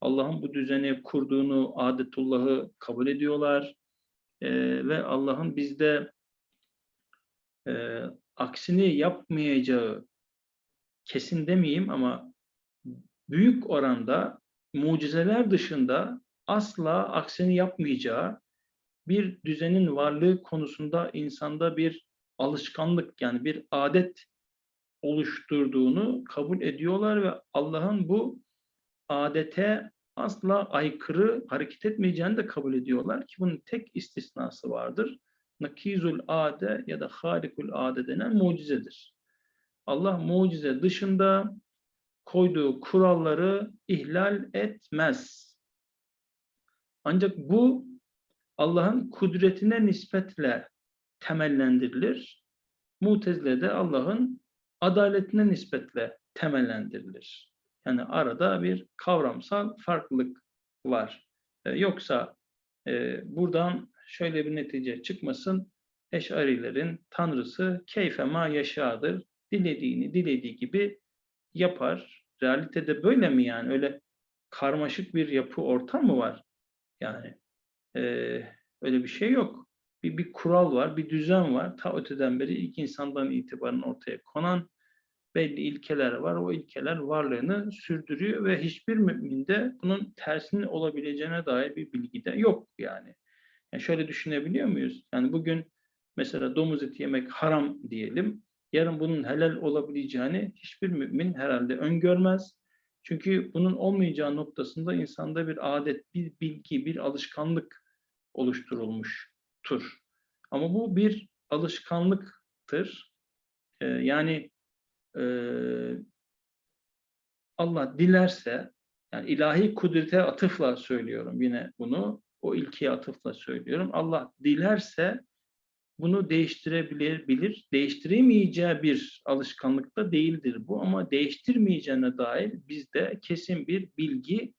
Allah'ın bu düzeni kurduğunu, adetullahı kabul ediyorlar. E, ve Allah'ın bizde e, aksini yapmayacağı kesin demeyeyim ama büyük oranda mucizeler dışında asla aksini yapmayacağı bir düzenin varlığı konusunda insanda bir alışkanlık yani bir adet oluşturduğunu kabul ediyorlar ve Allah'ın bu adete asla aykırı hareket etmeyeceğini de kabul ediyorlar ki bunun tek istisnası vardır. Nakizul ade ya da harikul ade denen mucizedir. Allah mucize dışında koyduğu kuralları ihlal etmez. Ancak bu Allah'ın kudretine nispetle temellendirilir. Mutezile'de Allah'ın adaletine nispetle temellendirilir. Yani arada bir kavramsal farklılık var. E, yoksa e, buradan şöyle bir netice çıkmasın. Eşarilerin tanrısı keyfema yaşadır. Dilediğini dilediği gibi yapar. Realitede böyle mi yani? Öyle karmaşık bir yapı ortam mı var? Yani e, öyle bir şey yok. Bir, bir kural var, bir düzen var. Ta öteden beri ilk insandan itibaren ortaya konan belli ilkeler var. O ilkeler varlığını sürdürüyor ve hiçbir müminde bunun tersinin olabileceğine dair bir bilgi de yok yani. Yani. Şöyle düşünebiliyor muyuz? Yani bugün mesela domuz eti yemek haram diyelim. Yarın bunun helal olabileceğini hiçbir mümin herhalde öngörmez. Çünkü bunun olmayacağı noktasında insanda bir adet, bir bilgi, bir alışkanlık oluşturulmuştur. Ama bu bir alışkanlıktır. Ee, yani e, Allah dilerse, yani ilahi kudrete atıfla söylüyorum yine bunu, o ilkiye atıfla söylüyorum. Allah dilerse bunu değiştirebilir, bilir. Değiştiremeyeceği bir alışkanlıkta değildir bu ama değiştirmeyeceğine dair bizde kesin bir bilgi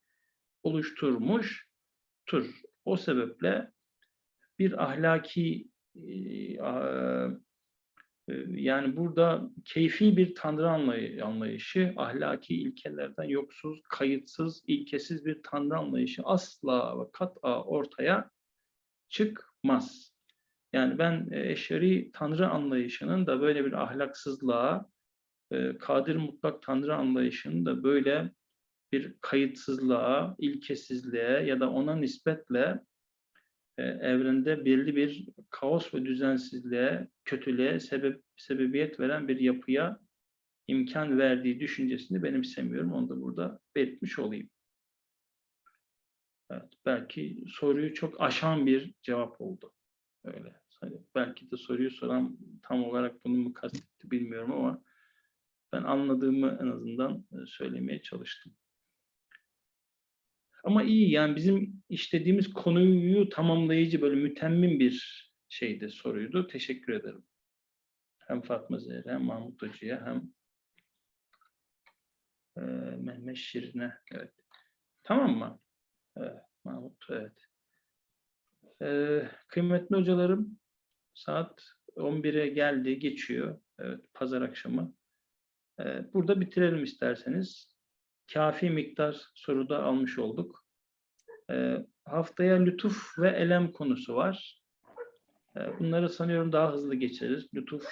oluşturmuştur. O sebeple bir ahlaki e, yani burada keyfi bir tanrı anlay- anlayışı, ahlaki ilkelerden yoksuz, kayıtsız, ilkesiz bir tanrı anlayışı asla ve kat'a ortaya çıkmaz. Yani ben e, eşari tanrı anlayışının da böyle bir ahlaksızlığa, e, kadir mutlak tanrı anlayışının da böyle bir kayıtsızlığa, ilkesizliğe ya da ona nispetle e, evrende belli bir kaos ve düzensizliğe, kötülüğe sebep sebebiyet veren bir yapıya imkan verdiği düşüncesini benimsemiyorum. Onu da burada belirtmiş olayım. Evet, belki soruyu çok aşan bir cevap oldu. Öyle. Hani belki de soruyu soran tam olarak bunu mu kastetti bilmiyorum ama ben anladığımı en azından e, söylemeye çalıştım. Ama iyi yani bizim işlediğimiz konuyu tamamlayıcı böyle mütemmim bir şeydi soruydu. Teşekkür ederim. Hem Fatma Zehra hem Mahmut Hoca'ya hem e, Mehmet Şirin'e. Evet. Tamam mı? Evet, Mahmut evet. Ee, kıymetli hocalarım saat 11'e geldi geçiyor. Evet, pazar akşamı. Ee, burada bitirelim isterseniz. Kafi miktar soruda almış olduk. Ee, haftaya lütuf ve elem konusu var. Ee, bunları sanıyorum daha hızlı geçeriz. Lütuf